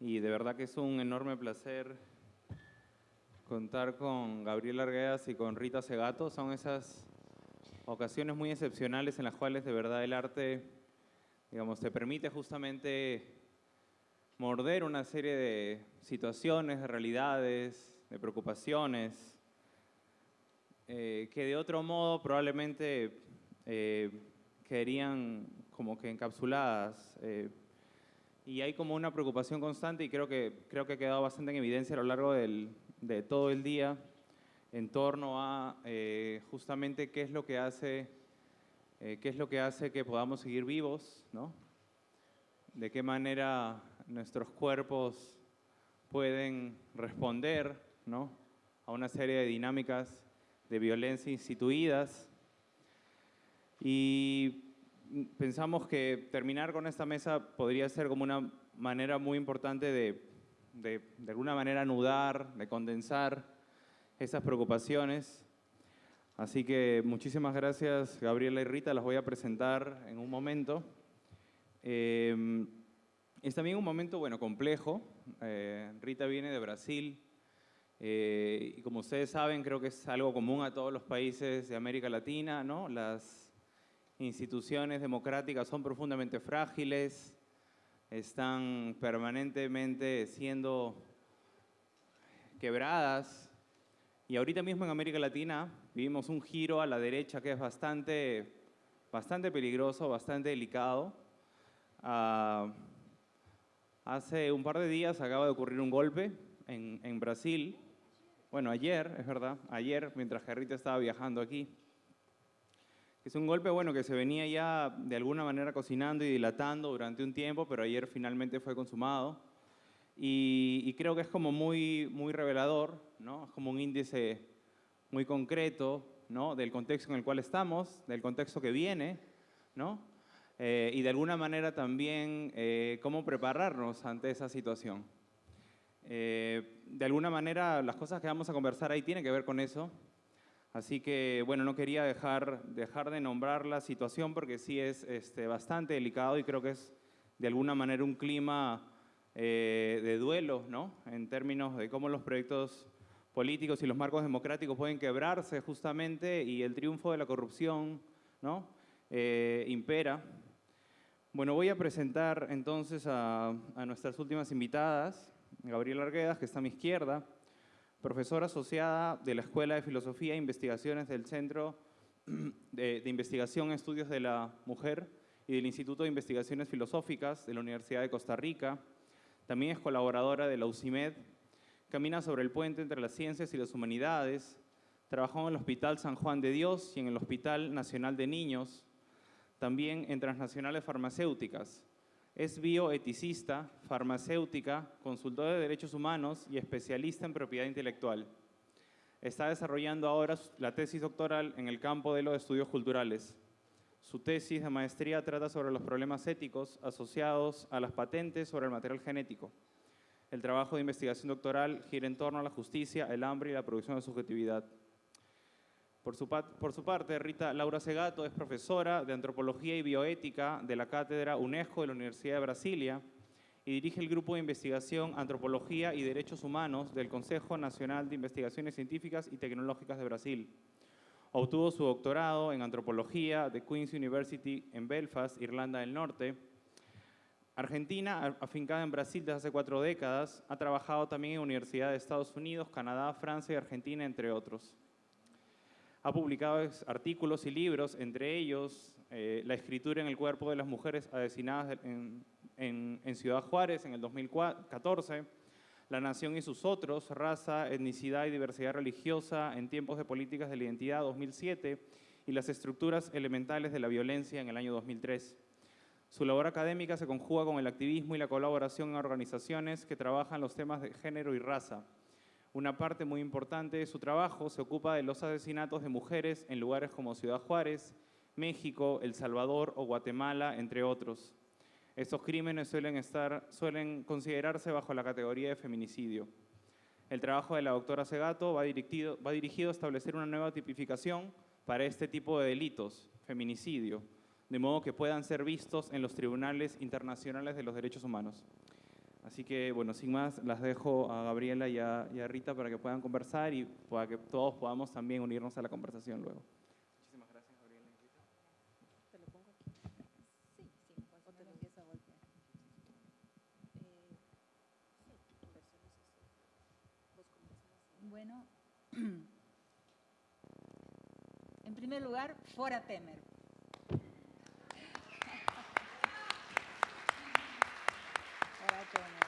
y de verdad que es un enorme placer contar con Gabriel Arguedas y con Rita Segato. Son esas ocasiones muy excepcionales en las cuales de verdad el arte, digamos, te permite justamente morder una serie de situaciones, de realidades, de preocupaciones, eh, que de otro modo probablemente eh, quedarían como que encapsuladas. Eh, y hay como una preocupación constante y creo que, creo que ha quedado bastante en evidencia a lo largo del, de todo el día en torno a eh, justamente qué es lo que hace eh, qué es lo que hace que podamos seguir vivos, ¿no? De qué manera nuestros cuerpos pueden responder, ¿no? A una serie de dinámicas de violencia instituidas. Y pensamos que terminar con esta mesa podría ser como una manera muy importante de, de, de alguna manera anudar, de condensar esas preocupaciones. Así que muchísimas gracias Gabriela y Rita, las voy a presentar en un momento. Eh, es también un momento, bueno, complejo. Eh, Rita viene de Brasil eh, y como ustedes saben, creo que es algo común a todos los países de América Latina, ¿no? Las instituciones democráticas son profundamente frágiles, están permanentemente siendo quebradas. Y ahorita mismo en América Latina vivimos un giro a la derecha que es bastante, bastante peligroso, bastante delicado. Uh, hace un par de días acaba de ocurrir un golpe en, en Brasil. Bueno, ayer, es verdad, ayer, mientras Gerrita estaba viajando aquí. Es un golpe bueno que se venía ya de alguna manera cocinando y dilatando durante un tiempo, pero ayer finalmente fue consumado. Y, creo que es como muy, muy revelador, ¿no? Es como un índice muy concreto, ¿no? Del contexto en el cual estamos, del contexto que viene, ¿no? Eh, y de alguna manera también eh, cómo prepararnos ante esa situación. Eh, de alguna manera las cosas que vamos a conversar ahí tienen que ver con eso, Así que, bueno, no quería dejar, dejar de nombrar la situación porque sí es este, bastante delicado y creo que es de alguna manera un clima eh, de duelo, ¿no? En términos de cómo los proyectos políticos y los marcos democráticos pueden quebrarse justamente y el triunfo de la corrupción, ¿no? Eh, impera. Bueno, voy a presentar entonces a, nuestras últimas invitadas, Gabriela Arguedas, que está a mi izquierda, profesora asociada de la Escuela de Filosofía e Investigaciones del Centro de, Investigación Estudios de la Mujer y del Instituto de Investigaciones Filosóficas de la Universidad de Costa Rica. También es colaboradora de la UCIMED. Camina sobre el puente entre las ciencias y las humanidades. Trabajó en el Hospital San Juan de Dios y en el Hospital Nacional de Niños. También en transnacionales farmacéuticas. Es bioeticista, farmacéutica, consultora de derechos humanos y especialista en propiedad intelectual. Está desarrollando ahora la tesis doctoral en el campo de los estudios culturales. Su tesis de maestría trata sobre los problemas éticos asociados a las patentes sobre el material genético. El trabajo de investigación doctoral gira en torno a la justicia, el hambre y la producción de subjetividad. Por su, parte, Rita Laura Segato es profesora de Antropología y Bioética de la Cátedra UNESCO de la Universidad de Brasilia y dirige el Grupo de Investigación Antropología y Derechos Humanos del Consejo Nacional de Investigaciones Científicas y Tecnológicas de Brasil. Obtuvo su doctorado en Antropología de Queen's University en Belfast, Irlanda del Norte. Argentina, afincada en Brasil desde hace cuatro décadas, ha trabajado también en universidades de Estados Unidos, Canadá, Francia y Argentina, entre otros. Ha publicado artículos y libros, entre ellos eh, La escritura en el cuerpo de las mujeres asesinadas en, en, en, Ciudad Juárez en el 2014, La nación y sus otros, Raza, Etnicidad y Diversidad Religiosa en tiempos de políticas de la identidad 2007 y Las estructuras elementales de la violencia en el año 2003. Su labor académica se conjuga con el activismo y la colaboración en organizaciones que trabajan los temas de género y raza una parte muy importante de su trabajo se ocupa de los asesinatos de mujeres en lugares como Ciudad Juárez, México, El Salvador o Guatemala, entre otros. Estos crímenes suelen, estar, suelen considerarse bajo la categoría de feminicidio. El trabajo de la doctora Segato va dirigido, va dirigido a establecer una nueva tipificación para este tipo de delitos, feminicidio, de modo que puedan ser vistos en los tribunales internacionales de los derechos humanos. Así que, bueno, sin más, las dejo a Gabriela y a, y a Rita para que puedan conversar y para que todos podamos también unirnos a la conversación luego. Muchísimas gracias, Gabriela y Rita. ¿Te lo pongo aquí? Sí, sí, o te lo empiezo a golpear. Bueno, en primer lugar, fora Temer. Fora Temer.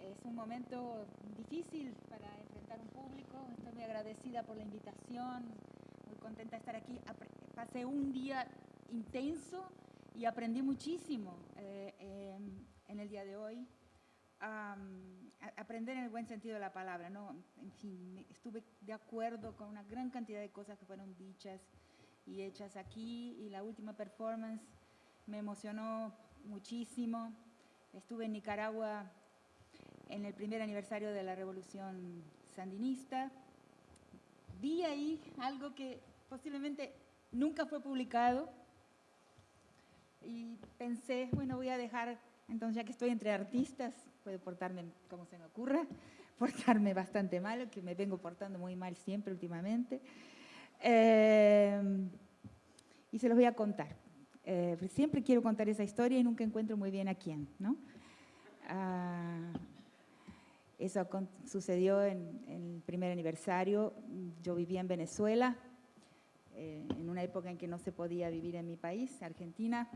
Es un momento difícil para enfrentar un público. Estoy muy agradecida por la invitación, muy contenta de estar aquí. Pasé un día intenso y aprendí muchísimo eh, eh, en el día de hoy. A- aprender en el buen sentido de la palabra, ¿no? En fin, estuve de acuerdo con una gran cantidad de cosas que fueron dichas y hechas aquí y la última performance me emocionó muchísimo. Estuve en Nicaragua en el primer aniversario de la revolución sandinista. Vi ahí algo que posiblemente nunca fue publicado y pensé, bueno, voy a dejar, entonces ya que estoy entre artistas, puedo portarme como se me ocurra, portarme bastante mal, que me vengo portando muy mal siempre últimamente. Eh, y se los voy a contar. Eh, siempre quiero contar esa historia y nunca encuentro muy bien a quién, ¿no? Ah, eso sucedió en, el primer aniversario. Yo vivía en Venezuela, eh, en una época en que no se podía vivir en mi país, Argentina.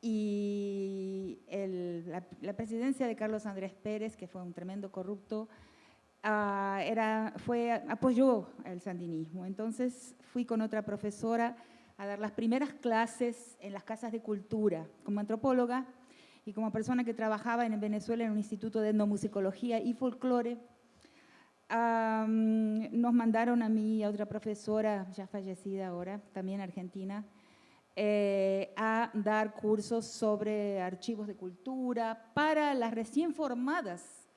Y la, presidencia de Carlos Andrés Pérez, que fue un tremendo corrupto, ah, fue, apoyó el sandinismo. Entonces fui con otra profesora a dar las primeras clases en las casas de cultura como antropóloga y como persona que trabajaba en Venezuela en un instituto de etnomusicología y folclore. am, nos mandaron a mí y a otra profesora, ya fallecida ahora, también argentina, eh, a dar cursos sobre archivos de cultura para las recién formadas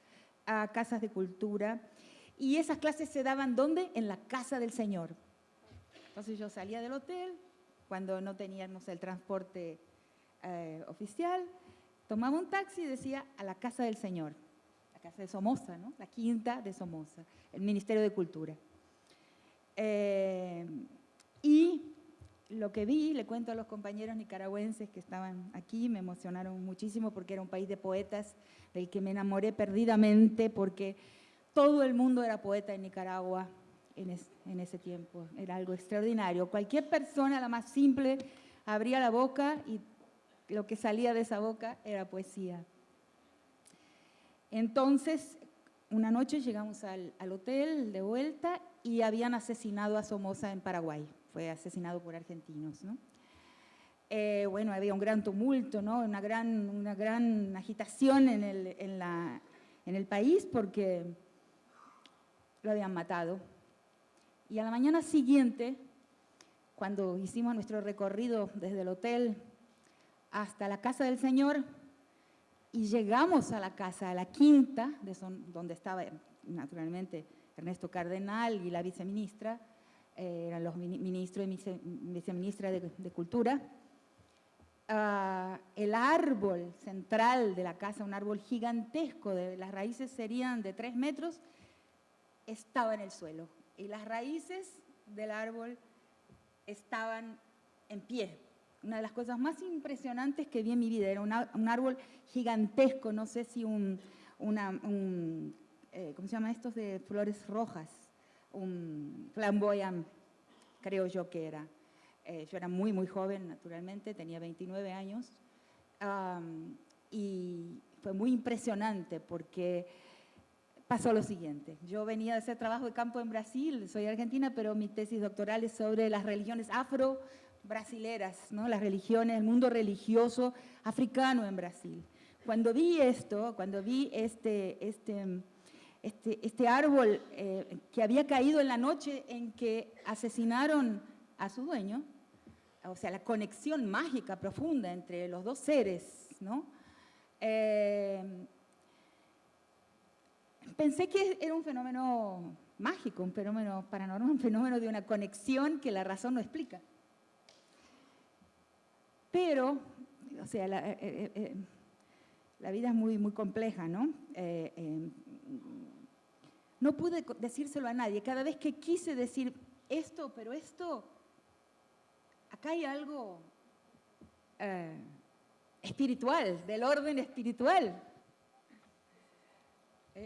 a casas de cultura. Y esas clases se daban ¿dónde? En la casa del Señor. Entonces yo salía del hotel, cuando no teníamos el transporte eh, oficial, tomaba un taxi y decía a la casa del Señor, la casa de Somoza, ¿no? la quinta de Somoza, el Ministerio de Cultura. Eh, y lo que vi, le cuento a los compañeros nicaragüenses que estaban aquí, me emocionaron muchísimo porque era un país de poetas del que me enamoré perdidamente porque todo el mundo era poeta en Nicaragua en, es- en ese tiempo. Era algo extraordinario. Cualquier persona, la más simple, abría la boca y lo que salía de esa boca era poesía. Entonces, una noche llegamos al, hotel de vuelta y habían asesinado a Somoza en Paraguay. Fue asesinado por argentinos, ¿no? Eh, bueno, había un gran tumulto, ¿no? Una gran, una gran agitación en el, en, la, en el país porque lo habían matado. Y a la mañana siguiente, cuando hicimos nuestro recorrido desde el hotel hasta la casa del Señor, y llegamos a la casa, a la quinta, donde estaba naturalmente Ernesto Cardenal y la viceministra, eh, eran los mini- ministros y vice- viceministra de, de Cultura. Ah, el árbol central de la casa, un árbol gigantesco, de, las raíces serían de tres metros, estaba en el suelo. Y las raíces del árbol estaban en pie. Una de las cosas más impresionantes que vi en mi vida era un árbol gigantesco, no sé si un, una, un, eh, ¿cómo se llama estos de flores rojas? Un flamboyant, creo yo que era. Eh, yo era muy, muy joven, naturalmente, tenía 29 años. Am, y fue muy impresionante porque pasó lo siguiente. Yo venía de hacer trabajo de campo en Brasil, soy argentina, pero mi tesis doctoral es sobre las religiones afro-brasileras, ¿no? las religiones, el mundo religioso africano en Brasil. Cuando vi esto, cuando vi este, este, este, este árbol eh, que había caído en la noche en que asesinaron a su dueño, o sea, la conexión mágica profunda entre los dos seres, ¿no? Eh, pensé que era un fenómeno mágico, un fenómeno paranormal, un fenómeno de una conexión que la razón no explica. Pero, o sea, la, eh, eh, eh, la vida es muy, muy compleja, ¿no? No pude decírselo a nadie. Cada vez que quise decir esto, pero esto, acá hay algo espiritual, del orden espiritual.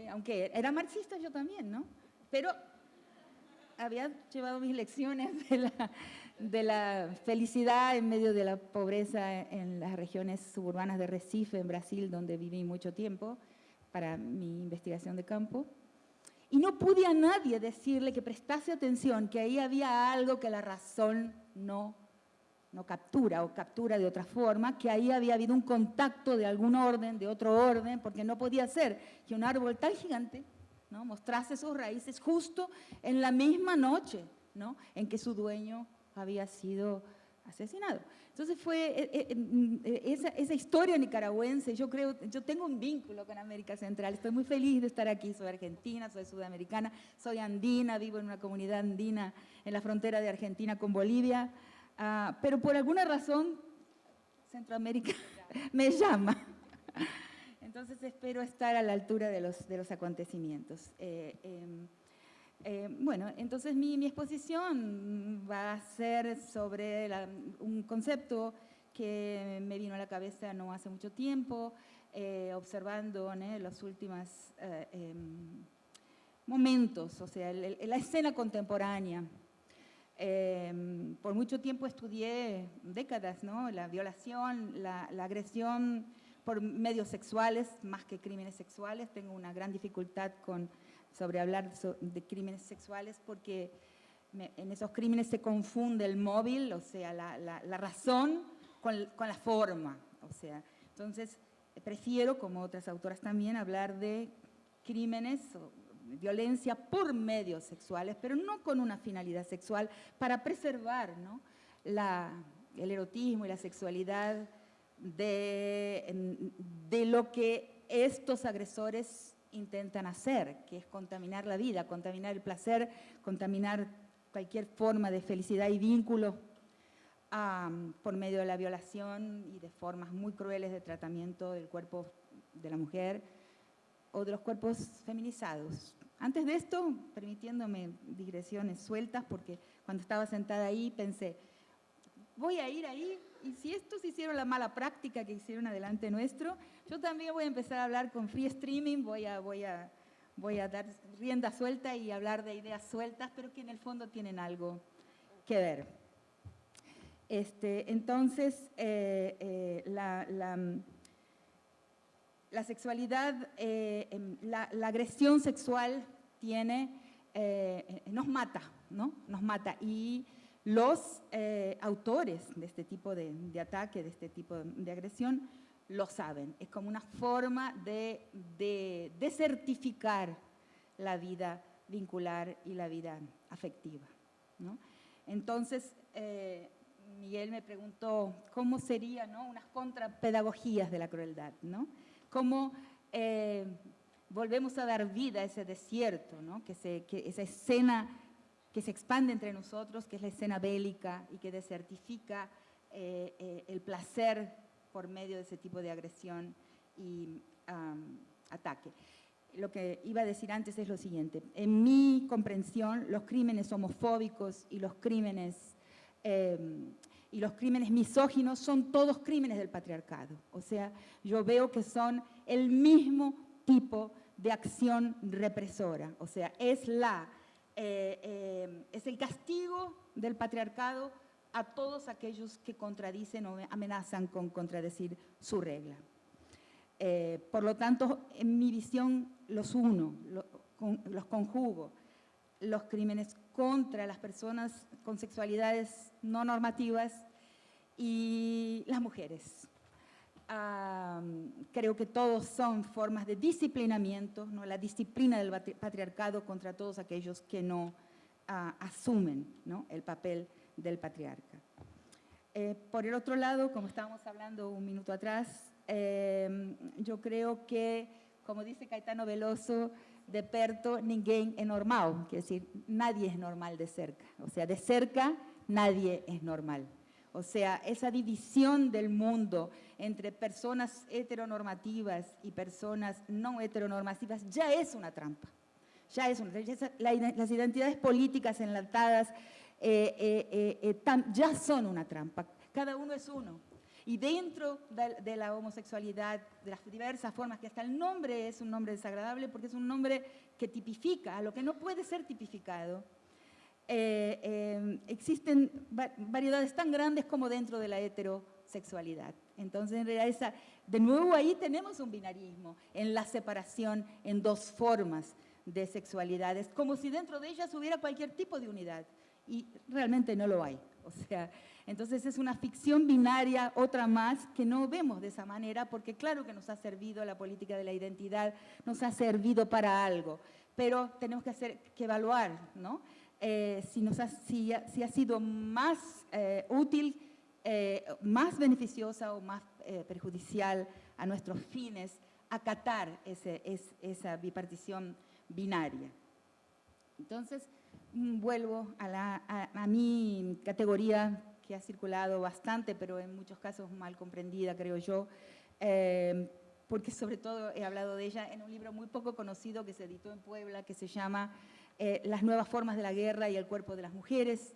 aunque era marxista yo también, ¿no? Pero había llevado mis lecciones de la, de la felicidad en medio de la pobreza en las regiones suburbanas de Recife, en Brasil, donde viví mucho tiempo para mi investigación de campo. Y no pude a nadie decirle que prestase atención, que ahí había algo que la razón no, no captura o captura de otra forma, que ahí había habido un contacto de algún orden, de otro orden, porque no podía ser que un árbol tan gigante ¿no? mostrase sus raíces justo en la misma noche ¿no? en que su dueño había sido asesinado. Entonces fue eh, eh, mm, eh, esa, esa, historia nicaragüense, yo creo, yo tengo un vínculo con América Central, estoy muy feliz de estar aquí, soy argentina, soy sudamericana, soy andina, vivo en una comunidad andina en la frontera de Argentina con Bolivia, ah, pero por alguna razón Centroamérica me llama. Entonces espero estar a la altura de los, de los acontecimientos. Em, eh, bueno, entonces mi, exposición va a ser sobre un concepto que me vino a la cabeza no hace mucho tiempo, eh, observando los últimos eh, em, momentos, o sea, la escena contemporánea. Em, por mucho tiempo estudié, décadas, ¿no? la violación, la, la agresión por medios sexuales, más que crímenes sexuales. Tengo una gran dificultad con sobre hablar de crímenes sexuales porque en esos crímenes se confunde el móvil, o sea, la, razón con, la forma. O sea, entonces, prefiero, como otras autoras también, hablar de crímenes o violencia por medios sexuales, pero no con una finalidad sexual, para preservar ¿no? el erotismo y la sexualidad de lo que estos agresores intentan hacer, que es contaminar la vida, contaminar el placer, contaminar cualquier forma de felicidad y vínculo por medio de la violación y de formas muy crueles de tratamiento del cuerpo de la mujer o de los cuerpos feminizados. Antes de esto, permitiéndome digresiones sueltas, porque cuando estaba sentada ahí pensé, voy a ir ahí y si estos hicieron la mala práctica que hicieron adelante nuestro, yo también voy a empezar a hablar con free streaming, voy a, dar rienda suelta y hablar de ideas sueltas, pero que en el fondo tienen algo que ver. Este, entonces, eh, eh, la, sexualidad, eh, em, la, agresión sexual tiene, nos mata, ¿no? Nos mata. Y los autores de este tipo de, ataque, de este tipo de, agresión, lo saben. Es como una forma de, de, certificar la vida vincular y la vida afectiva. Entonces, eh, Miguel me preguntó cómo serían ¿no? unas contrapedagogías de la crueldad, ¿no? cómo eh, volvemos a dar vida a ese desierto, ¿no? que, se, que esa escena que se expande entre nosotros, que es la escena bélica y que desertifica eh, eh, el placer por medio de ese tipo de agresión y ataque. Lo que iba a decir antes es lo siguiente. En mi comprensión, los crímenes homofóbicos y los crímenes, em, y los crímenes misóginos son todos crímenes del patriarcado. O sea, yo veo que son el mismo tipo de acción represora. O sea, es la eh, eh, es el castigo del patriarcado a todos aquellos que contradicen o amenazan con contradecir su regla. Eh, por lo tanto, en mi visión los uno, los conjugo, los crímenes contra las personas con sexualidades no normativas y las mujeres creo que todos son formas de disciplinamiento, ¿no? la disciplina del patriarcado contra todos aquellos que no ah, asumen ¿no? el papel del patriarca. Eh, por el otro lado, como estábamos hablando un minuto atrás, em, yo creo que, como dice Caetano Veloso, de perto ninguém es normal, quiere decir, nadie es normal de cerca, o sea, de cerca nadie es normal. O sea, esa división del mundo entre personas heteronormativas y personas no heteronormativas ya es una trampa. Ya es una, las identidades políticas enlatadas eh, eh, eh, ya son una trampa. Cada uno es uno. Y dentro de, la homosexualidad, de las diversas formas, que hasta el nombre es un nombre desagradable porque es un nombre que tipifica a lo que no puede ser tipificado, existen variedades tan grandes como dentro de la heterosexualidad. Entonces, en realidad, esa, de nuevo ahí tenemos un binarismo en la separación en dos formas de sexualidades, como si dentro de ellas hubiera cualquier tipo de unidad, y realmente no lo hay. O sea, entonces es una ficción binaria, otra más, que no vemos de esa manera, porque claro que nos ha servido la política de la identidad, nos ha servido para algo, pero tenemos que, hacer, que evaluar, ¿no? Eh, si, nos ha, si, ha, sido más eh, útil, eh, más beneficiosa o más perjudicial a nuestros fines acatar ese, esa bipartición binaria. Entonces, vuelvo a, la, a, mi categoría que ha circulado bastante, pero en muchos casos mal comprendida, creo yo, eh, porque sobre todo he hablado de ella en un libro muy poco conocido que se editó en Puebla, que se llama eh, Las nuevas formas de la guerra y el cuerpo de las mujeres,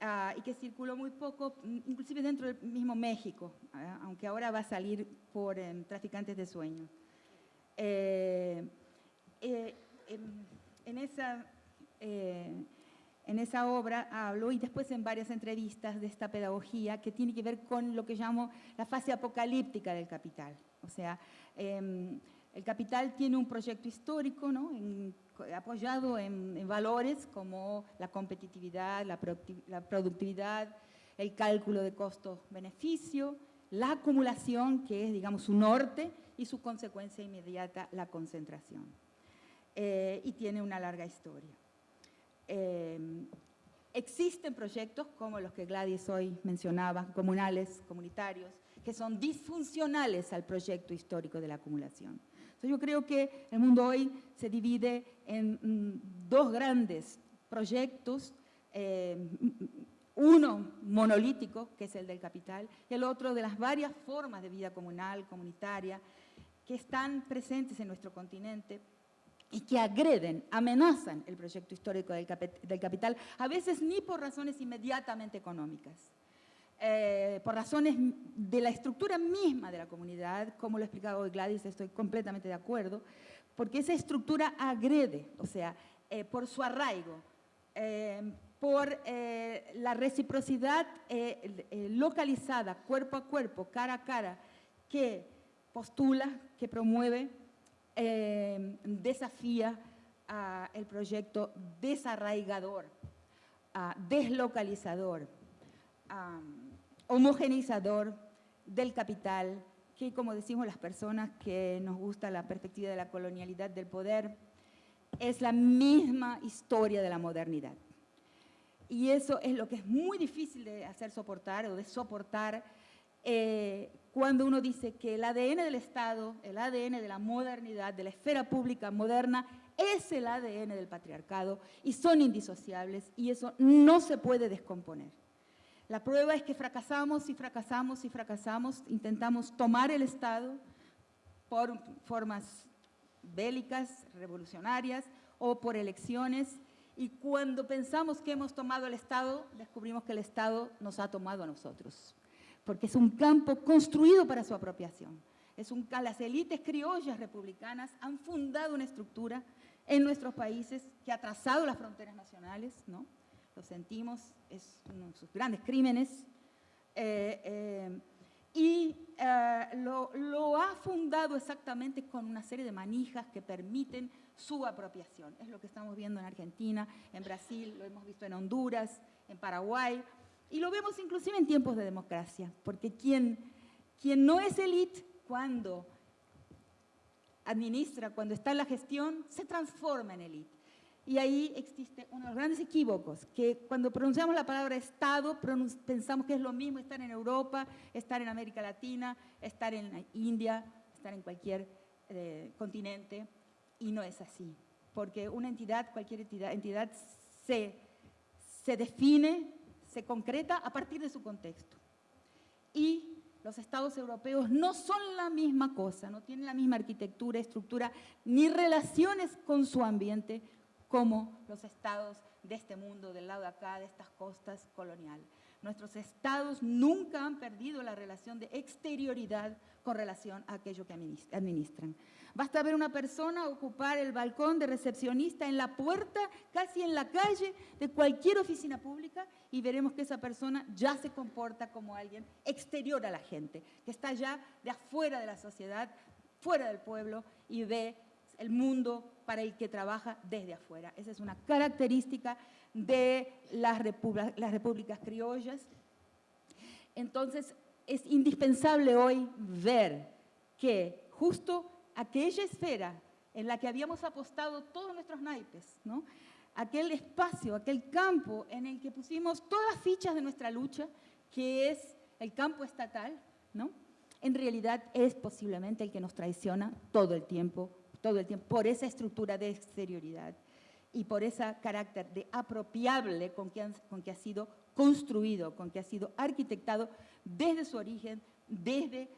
ah, y que circuló muy poco, mm, inclusive dentro del mismo México, ah, aunque ahora va a salir por em, Traficantes de Sueños. Eh, en, esa, eh, en esa obra hablo y después en varias entrevistas de esta pedagogía que tiene que ver con lo que llamo la fase apocalíptica del capital. O sea, em, el capital tiene un proyecto histórico apoyado en, valores como la competitividad, la, la productividad, el cálculo de costo-beneficio, la acumulación, que es, digamos, su norte, y su consecuencia inmediata, la concentración. Eh, y tiene una larga historia. Eh, existen proyectos como los que Gladys hoy mencionaba, comunales, comunitarios, que son disfuncionales al proyecto histórico de la acumulación. Entonces yo creo que el mundo hoy se divide en mm, dos grandes proyectos, eh, uno monolítico, que es el del capital, y el otro de las varias formas de vida comunal, comunitaria, que están presentes en nuestro continente y que agreden, amenazan el proyecto histórico del, capital, a veces ni por razones inmediatamente económicas, eh, por razones de la estructura misma de la comunidad, como lo ha explicado hoy Gladys, estoy completamente de acuerdo, porque esa estructura agrede, o sea, eh, por su arraigo, eh, por la reciprocidad localizada, cuerpo a cuerpo, cara a cara, que postula, que promueve eh, desafía el proyecto desarraigador, deslocalizador, homogenizador del capital, que como decimos las personas que nos gusta la perspectiva de la colonialidad del poder, es la misma historia de la modernidad. Y eso es lo que es muy difícil de hacer soportar o de soportar eh, cuando uno dice que el ADN del Estado, el ADN de la modernidad, de la esfera pública moderna, es el ADN del patriarcado y son indisociables y eso no se puede descomponer. La prueba es que fracasamos y fracasamos y fracasamos, intentamos tomar el Estado por formas bélicas, revolucionarias o por elecciones y cuando pensamos que hemos tomado el Estado, descubrimos que el Estado nos ha tomado a nosotros porque es un campo construido para su apropiación. Es un, las élites criollas republicanas han fundado una estructura en nuestros países que ha trazado las fronteras nacionales, ¿no? lo sentimos, es uno de sus grandes crímenes, eh, eh, y eh, lo, lo, ha fundado exactamente con una serie de manijas que permiten su apropiación. Es lo que estamos viendo en Argentina, en Brasil, lo hemos visto en Honduras, en Paraguay, y lo vemos inclusive en tiempos de democracia, porque quien, quien no es élite cuando administra, cuando está en la gestión, se transforma en élite. Y ahí existe uno de los grandes equívocos, que cuando pronunciamos la palabra Estado, pensamos que es lo mismo estar en Europa, estar en América Latina, estar en India, estar en cualquier eh, continente, y no es así. Porque una entidad, cualquier entidad, entidad se, se define se concreta a partir de su contexto. y los estados europeos no son la misma cosa, no tienen la misma arquitectura, estructura, ni relaciones con su ambiente como los estados de este mundo, del lado de acá, de estas costas coloniales. Nuestros estados nunca han perdido la relación de exterioridad con relación a aquello que administran. Basta ver una persona ocupar el balcón de recepcionista en la puerta, casi en la calle de cualquier oficina pública y veremos que esa persona ya se comporta como alguien exterior a la gente, que está ya de afuera de la sociedad, fuera del pueblo y ve el mundo para el que trabaja desde afuera. Esa es una característica de las, las repúblicas criollas. Entonces, es indispensable hoy ver que justo aquella esfera en la que habíamos apostado todos nuestros naipes, ¿no? aquel espacio, aquel campo en el que pusimos todas las fichas de nuestra lucha, que es el campo estatal, ¿no? en realidad es posiblemente el que nos traiciona todo el tiempo todo el tiempo, por esa estructura de exterioridad y por ese carácter de apropiable con que, con que ha sido construido, con que ha sido arquitectado desde su origen, desde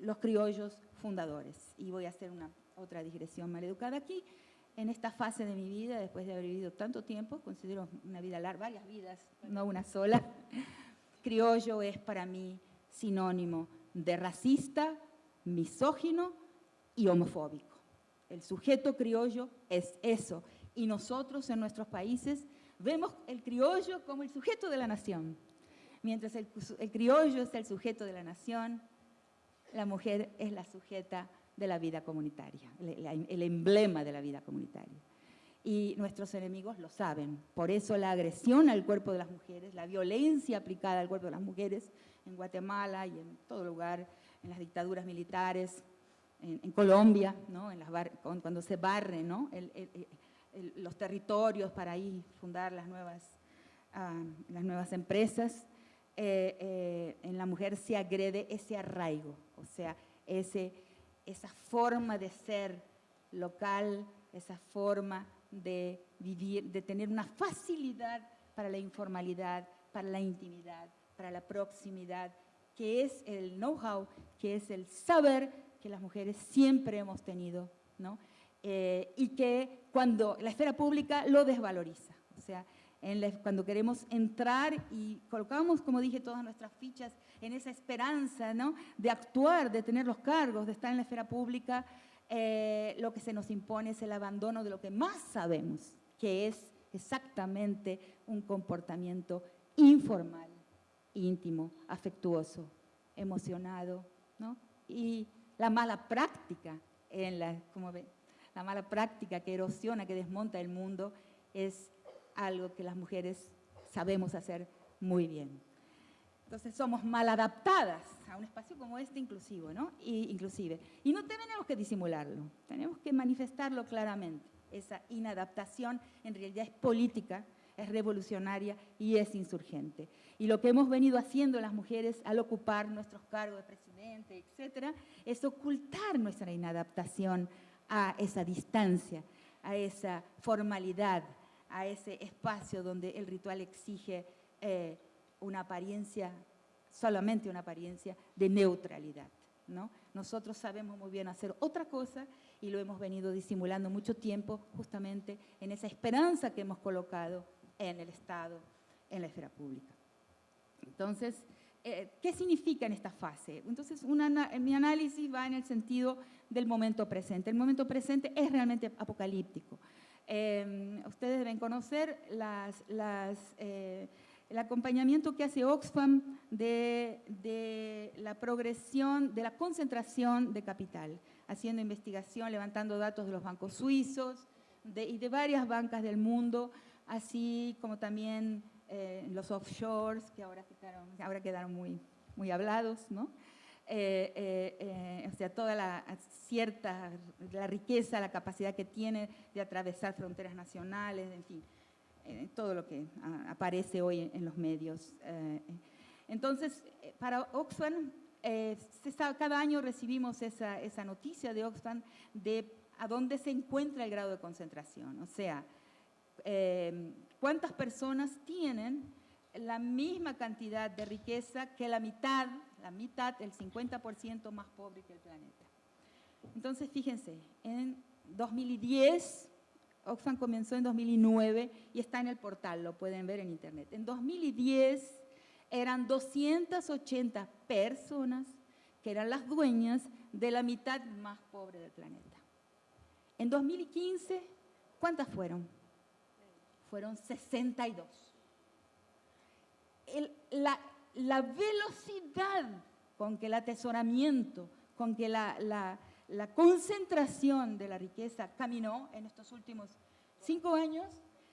los criollos fundadores. Y voy a hacer una otra digresión maleducada aquí. En esta fase de mi vida, después de haber vivido tanto tiempo, considero una vida larga, varias vidas, no una sola, criollo es para mí sinónimo de racista, misógino y homofóbico. El sujeto criollo es eso. Y nosotros en nuestros países vemos el criollo como el sujeto de la nación. Mientras el, criollo es el sujeto de la nación, la mujer es la sujeta de la vida comunitaria, el, emblema de la vida comunitaria. Y nuestros enemigos lo saben. Por eso la agresión al cuerpo de las mujeres, la violencia aplicada al cuerpo de las mujeres en Guatemala y en todo lugar, en las dictaduras militares, en, Colombia, ¿no? en las cuando se barre ¿no? los territorios para ahí fundar las nuevas, ah, las nuevas empresas, eh, eh, en la mujer se agrede ese arraigo, o sea, ese, esa forma de ser local, esa forma de vivir, de tener una facilidad para la informalidad, para la intimidad, para la proximidad, que es el know-how, que es el saber que las mujeres siempre hemos tenido, ¿no? Eh, y que cuando la esfera pública lo desvaloriza. O sea, cuando queremos entrar y colocamos, como dije, todas nuestras fichas en esa esperanza ¿no? de actuar, de tener los cargos, de estar en la esfera pública, eh, lo que se nos impone es el abandono de lo que más sabemos, que es exactamente un comportamiento informal, íntimo, afectuoso, emocionado, ¿no? y la mala práctica, como la mala práctica que erosiona, que desmonta el mundo, es algo que las mujeres sabemos hacer muy bien. Entonces somos mal adaptadas a un espacio como este inclusivo, ¿no? Y, inclusive. Y no tenemos que disimularlo, tenemos que manifestarlo claramente. Esa inadaptación en realidad es política, es revolucionaria y es insurgente. Y lo que hemos venido haciendo las mujeres al ocupar nuestros cargos de presidente, etcétera, es ocultar nuestra inadaptación a esa distancia, a esa formalidad, a ese espacio donde el ritual exige eh, una apariencia, solamente una apariencia de neutralidad. ¿no? Nosotros sabemos muy bien hacer otra cosa y lo hemos venido disimulando mucho tiempo justamente en esa esperanza que hemos colocado en el Estado, en la esfera pública. Entonces, eh, ¿qué significa en esta fase? Entonces, mi análisis va en el sentido del momento presente. El momento presente es realmente apocalíptico. Em, ustedes deben conocer eh, el acompañamiento que hace Oxfam de, la progresión, de la concentración de capital, haciendo investigación, levantando datos de los bancos suizos y de varias bancas del mundo, así como también eh, los offshores, que ahora quedaron, ahora quedaron muy, muy hablados, ¿no? Eh, eh, o sea, toda la cierta, la riqueza, la capacidad que tiene de atravesar fronteras nacionales, en fin, todo lo que aparece hoy en, los medios. entonces, para Oxfam, cada año recibimos esa, esa noticia de Oxfam de a dónde se encuentra el grado de concentración, o sea, cuántas personas tienen la misma cantidad de riqueza que la mitad, la mitad, el 50% más pobre que el planeta. Entonces, fíjense, en 2010, Oxfam comenzó en 2009 y está en el portal, lo pueden ver en internet. En 2010 eran 280 personas que eran las dueñas de la mitad más pobre del planeta. En 2015, ¿cuántas fueron? Fueron 62. la, velocidad con que el atesoramiento, con que la, concentración de la riqueza caminó en estos últimos cinco años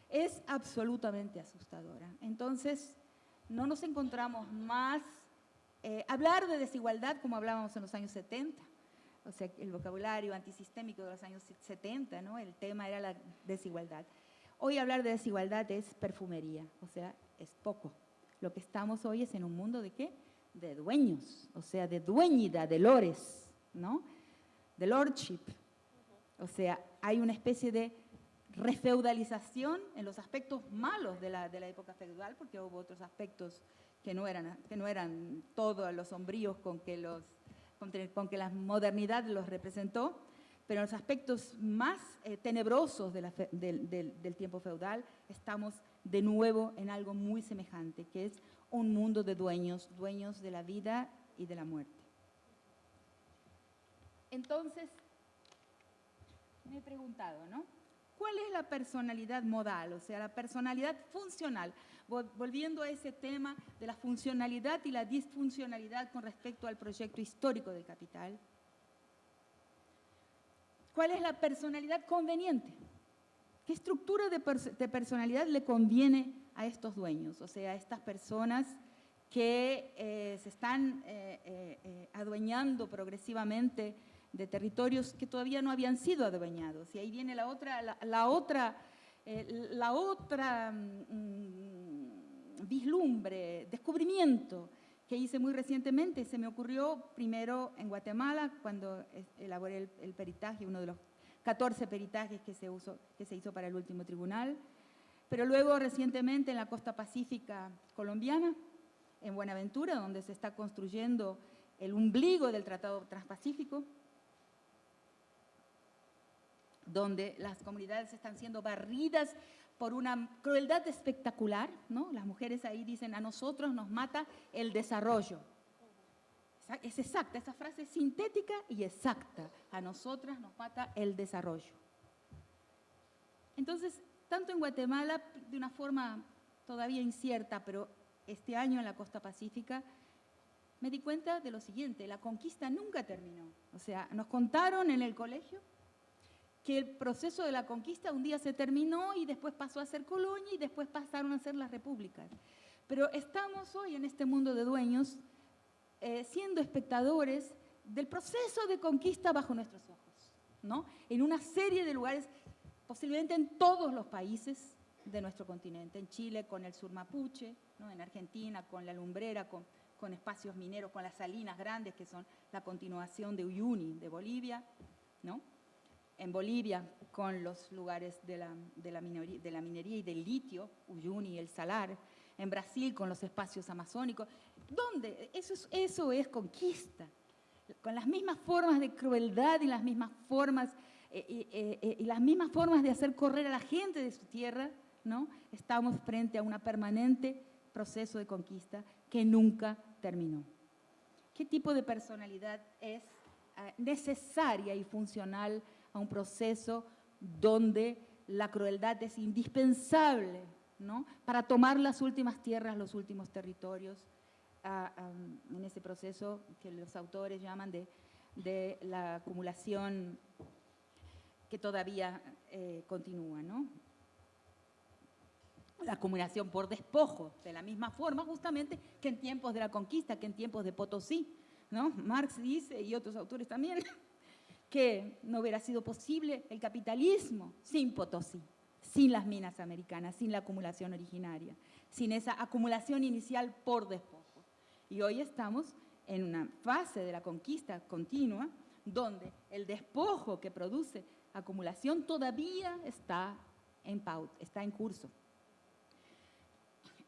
es absolutamente asustadora. Entonces, no nos encontramos más eh, hablar de desigualdad como hablábamos en los años 70, o sea, el vocabulario antisistémico de los años 70, ¿no? el tema era la desigualdad. Hoy hablar de desigualdad es perfumería, o sea, es poco. Lo que estamos hoy es en un mundo de qué? De dueños, o sea, de dueñida, de lores, ¿no? De lordship. O sea, hay una especie de refeudalización en los aspectos malos de la, de la época feudal, porque hubo otros aspectos que no eran, que no eran todos los sombríos con que, los, con, que la modernidad los representó, pero en los aspectos más eh, tenebrosos del, del tiempo feudal estamos de nuevo en algo muy semejante, que es un mundo de dueños, dueños de la vida y de la muerte. Entonces, me he preguntado, ¿no? ¿Cuál es la personalidad modal, o sea, la personalidad funcional? Volviendo a ese tema de la funcionalidad y la disfuncionalidad con respecto al proyecto histórico del capital. ¿Cuál es la personalidad conveniente? ¿Qué estructura de, personalidad le conviene a estos dueños, o sea, a estas personas que eh, se están eh, eh, adueñando progresivamente de territorios que todavía no habían sido adueñados. Y ahí viene la otra, la, otra, la otra mm, vislumbre, descubrimiento hice muy recientemente. Se me ocurrió primero en Guatemala, cuando elaboré el, peritaje, uno de los 14 peritajes que se, que se hizo para el último tribunal, pero luego recientemente en la costa pacífica colombiana, en Buenaventura, donde se está construyendo el ombligo del Tratado Transpacífico, donde las comunidades están siendo barridas por una crueldad espectacular, ¿no? Las mujeres ahí dicen, a nosotros nos mata el desarrollo. Es exacta, esa frase es sintética y exacta. A nosotras nos mata el desarrollo. Entonces, tanto en Guatemala, de una forma todavía incierta, pero este año en la costa pacífica, me di cuenta de lo siguiente, la conquista nunca terminó. O sea, nos contaron en el colegio que el proceso de la conquista un día se terminó y después pasó a ser colonia y después pasaron a ser las repúblicas. Pero estamos hoy en este mundo de dueños eh, siendo espectadores del proceso de conquista bajo nuestros ojos, ¿no? En una serie de lugares, posiblemente en todos los países de nuestro continente, en Chile con el sur mapuche, ¿no? en Argentina con la lumbrera, con, con espacios mineros, con las salinas grandes que son la continuación de Uyuni, de Bolivia, ¿no? En Bolivia con los lugares de la, de la, minería, y del litio, Uyuni el Salar, en Brasil con los espacios amazónicos. ¿Dónde? Eso es, eso es conquista, con las mismas formas de crueldad y las mismas formas, eh, eh, eh, y las mismas formas de hacer correr a la gente de su tierra, ¿no? Estamos frente a un permanente proceso de conquista que nunca terminó. ¿Qué tipo de personalidad es necesaria y funcional a un proceso donde la crueldad es indispensable ¿no? para tomar las últimas tierras, los últimos territorios, en ese proceso que los autores llaman de, la acumulación que todavía eh, continúa. ¿no? La acumulación por despojo, de la misma forma justamente que en tiempos de la conquista, que en tiempos de Potosí. ¿no? Marx dice, y otros autores también, que no hubiera sido posible el capitalismo sin Potosí, sin las minas americanas, sin la acumulación originaria, sin esa acumulación inicial por despojo. Y hoy estamos en una fase de la conquista continua donde el despojo que produce acumulación todavía está en, está en curso.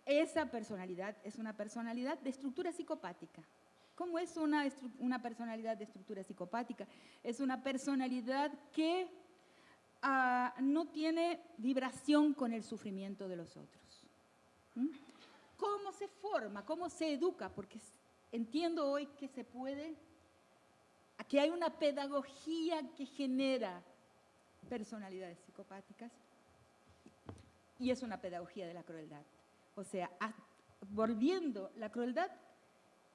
esa personalidad es una personalidad de estructura psicopática. ¿Cómo es una, personalidad de estructura psicopática? Es una personalidad que ah, no tiene vibración con el sufrimiento de los otros. ¿Cómo se forma? ¿Cómo se educa? Porque entiendo hoy que se puede, que hay una pedagogía que genera personalidades psicopáticas y es una pedagogía de la crueldad. O sea, volviendo la crueldad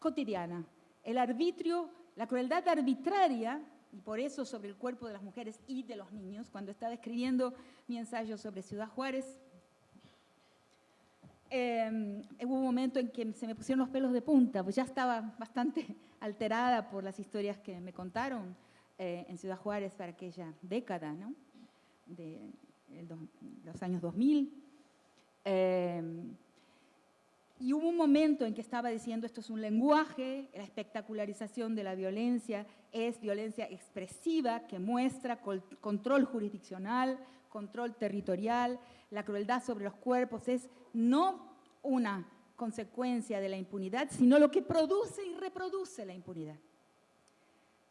cotidiana, el arbitrio, la crueldad arbitraria, y por eso sobre el cuerpo de las mujeres y de los niños, cuando estaba escribiendo mi ensayo sobre Ciudad Juárez, em, hubo un momento en que se me pusieron los pelos de punta, pues ya estaba bastante alterada por las historias que me contaron eh, en Ciudad Juárez para aquella década, ¿no? de los años 2000. Y hubo un momento en que estaba diciendo esto es un lenguaje, la espectacularización de la violencia es violencia expresiva que muestra control jurisdiccional, control territorial, la crueldad sobre los cuerpos es no una consecuencia de la impunidad, sino lo que produce y reproduce la impunidad.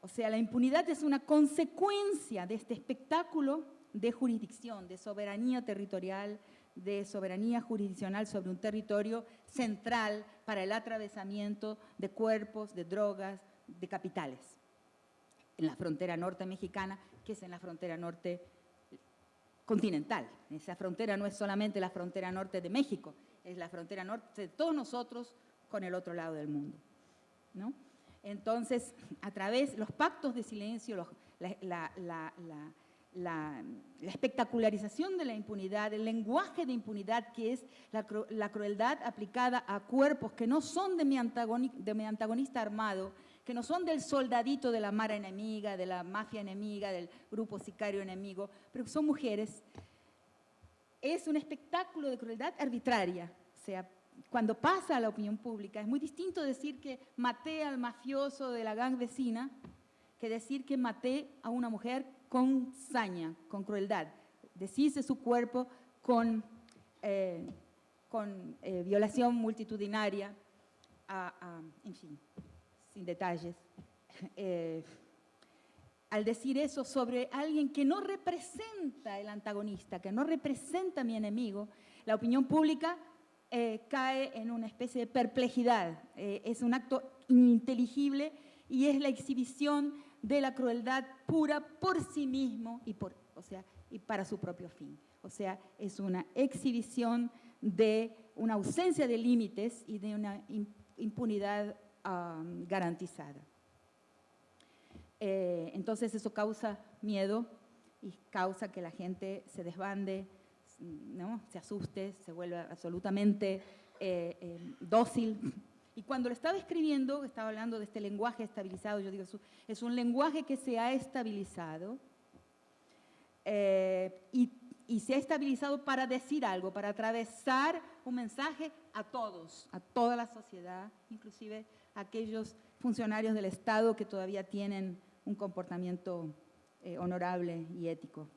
O sea, la impunidad es una consecuencia de este espectáculo de jurisdicción, de soberanía territorial, de soberanía jurisdiccional sobre un territorio central para el atravesamiento de cuerpos, de drogas, de capitales. En la frontera norte mexicana, que es en la frontera norte continental. Esa frontera no es solamente la frontera norte de México, es la frontera norte de todos nosotros con el otro lado del mundo. ¿no? Entonces, a través de los pactos de silencio, la la, espectacularización de la impunidad, el lenguaje de impunidad que es la, crueldad aplicada a cuerpos que no son de mi, antagonista armado, que no son del soldadito de la mara enemiga, de la mafia enemiga, del grupo sicario enemigo, pero son mujeres, es un espectáculo de crueldad arbitraria. O sea, cuando pasa a la opinión pública, es muy distinto decir que maté al mafioso de la gang vecina que decir que maté a una mujer con saña, con crueldad, deshice su cuerpo con, eh, con eh, violación multitudinaria, en fin, sin detalles. Eh, al decir eso sobre alguien que no representa el antagonista, que no representa a mi enemigo, la opinión pública cae en una especie de perplejidad. es un acto ininteligible y es la exhibición de la crueldad pura por sí mismo y, por, o sea, y para su propio fin. O sea, es una exhibición de una ausencia de límites y de una impunidad garantizada. Eh, entonces eso causa miedo y causa que la gente se desbande, ¿no? se asuste, se vuelva absolutamente eh, eh, dócil y cuando lo estaba escribiendo, estaba hablando de este lenguaje estabilizado, yo digo, es un lenguaje que se ha estabilizado eh, y, y, se ha estabilizado para decir algo, para atravesar un mensaje a todos, a toda la sociedad, inclusive a aquellos funcionarios del Estado que todavía tienen un comportamiento eh, honorable y ético.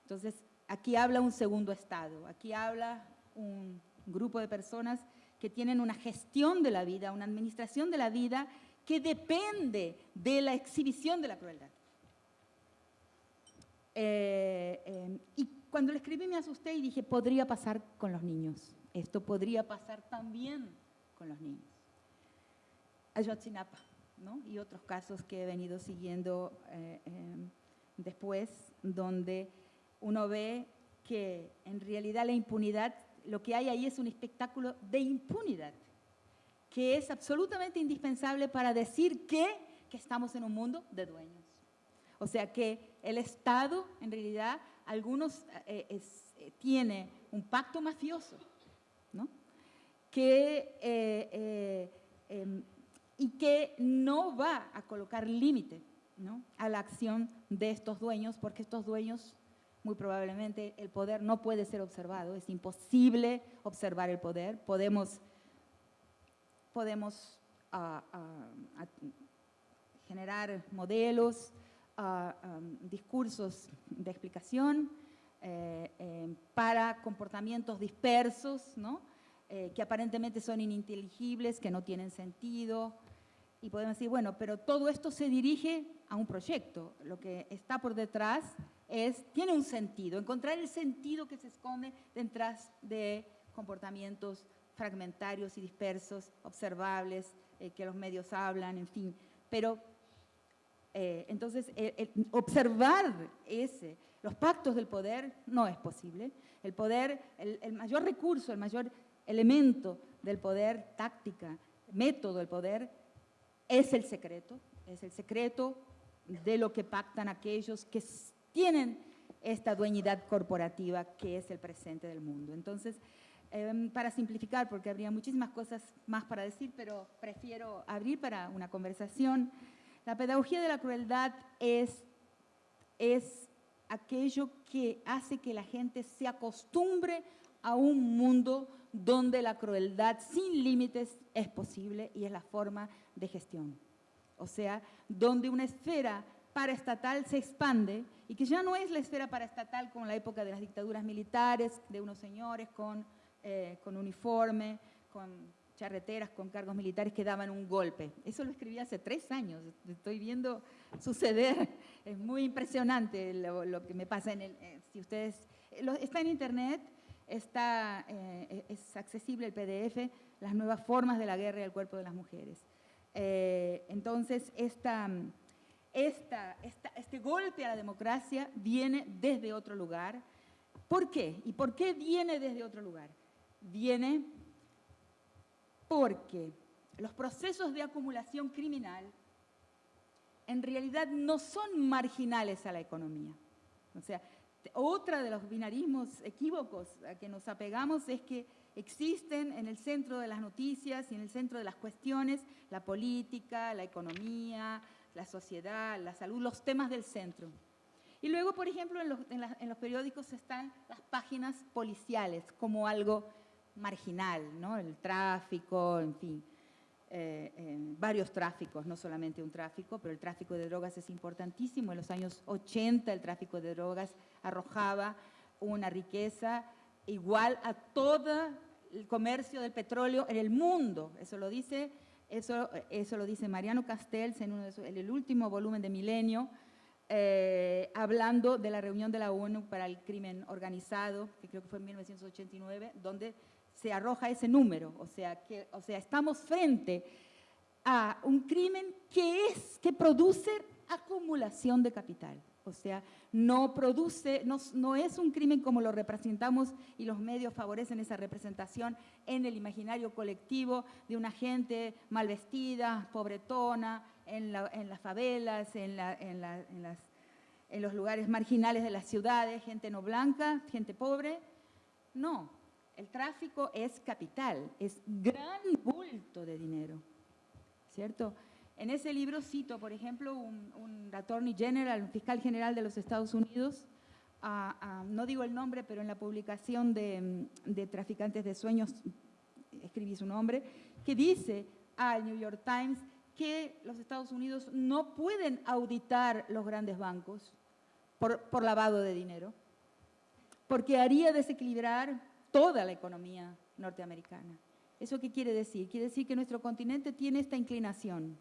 Entonces, aquí habla un segundo Estado, aquí habla un grupo de personas que tienen una gestión de la vida, una administración de la vida que depende de la exhibición de la crueldad. Eh, eh, y cuando le escribí me asusté y dije, podría pasar con los niños. Esto podría pasar también con los niños. Ayotzinapa, ¿no? Y otros casos que he venido siguiendo eh, después, donde uno ve que en realidad la impunidad lo que hay ahí es un espectáculo de impunidad, que es absolutamente indispensable para decir que, estamos en un mundo de dueños. O sea que el Estado, en realidad, algunos eh, eh, tiene un pacto mafioso, ¿no? Que, eh, em, y que no va a colocar límite ¿no? a la acción de estos dueños, porque estos dueños muy probablemente el poder no puede ser observado, es imposible observar el poder, podemos, podemos ah, ah, generar modelos, ah, discursos de explicación eh, eh, para comportamientos dispersos, ¿no? eh, que aparentemente son ininteligibles, que no tienen sentido. Y podemos decir, bueno, pero todo esto se dirige a un proyecto. Lo que está por detrás es, tiene un sentido, encontrar el sentido que se esconde detrás de comportamientos fragmentarios y dispersos, observables, eh, que los medios hablan, en fin. Pero eh, entonces, observar ese, los pactos del poder no es posible. El poder, el, mayor recurso, el mayor elemento del poder, táctica, método del poder, es el secreto, es el secreto de lo que pactan aquellos que tienen esta dueñidad corporativa que es el presente del mundo. Entonces, em, para simplificar, porque habría muchísimas cosas más para decir, pero prefiero abrir para una conversación. La pedagogía de la crueldad es, es aquello que hace que la gente se acostumbre a un mundo donde la crueldad sin límites es posible y es la forma de gestión. O sea, donde una esfera paraestatal se expande y que ya no es la esfera paraestatal como la época de las dictaduras militares, de unos señores con, eh, con uniforme, con charreteras con cargos militares que daban un golpe. Eso lo escribí hace tres años, estoy viendo suceder, es muy impresionante lo, que me pasa en el... Eh, si ustedes... está en internet, está, eh, es accesible el PDF, las nuevas formas de la guerra y el cuerpo de las mujeres. Eh, entonces, esta, esta, este golpe a la democracia viene desde otro lugar. ¿Por qué? ¿Y por qué viene desde otro lugar? Viene porque los procesos de acumulación criminal en realidad no son marginales a la economía. O sea, otra de los binarismos equívocos a que nos apegamos es que existen en el centro de las noticias y en el centro de las cuestiones la política, la economía, la sociedad, la salud, los temas del centro. Y luego, por ejemplo, en los, periódicos están las páginas policiales como algo marginal, ¿no? el tráfico, en fin, eh, varios tráficos, no solamente un tráfico, pero el tráfico de drogas es importantísimo. En los años 80 el tráfico de drogas arrojaba una riqueza igual a todo el comercio del petróleo en el mundo. Eso lo dice, eso, eso lo dice Mariano Castells en, uno en el último volumen de Milenio, eh, hablando de la reunión de la ONU para el crimen organizado, que creo que fue en 1989, donde se arroja ese número. O sea, que, o sea, estamos frente a un crimen que es, que produce acumulación de capital. O sea, no produce, no, es un crimen como lo representamos y los medios favorecen esa representación en el imaginario colectivo de una gente mal vestida, pobretona, en, las favelas, en, la, en, en, las, en los lugares marginales de las ciudades, gente no blanca, gente pobre. No, el tráfico es capital, es gran bulto de dinero, ¿cierto? En ese libro cito, por ejemplo, un, attorney general, un fiscal general de los Estados Unidos, no digo el nombre, pero en la publicación de, de, Traficantes de Sueños escribí su nombre, que dice al New York Times que los Estados Unidos no pueden auditar los grandes bancos por, por lavado de dinero, porque haría desequilibrar toda la economía norteamericana. ¿Eso qué quiere decir? Quiere decir que nuestro continente tiene esta inclinación.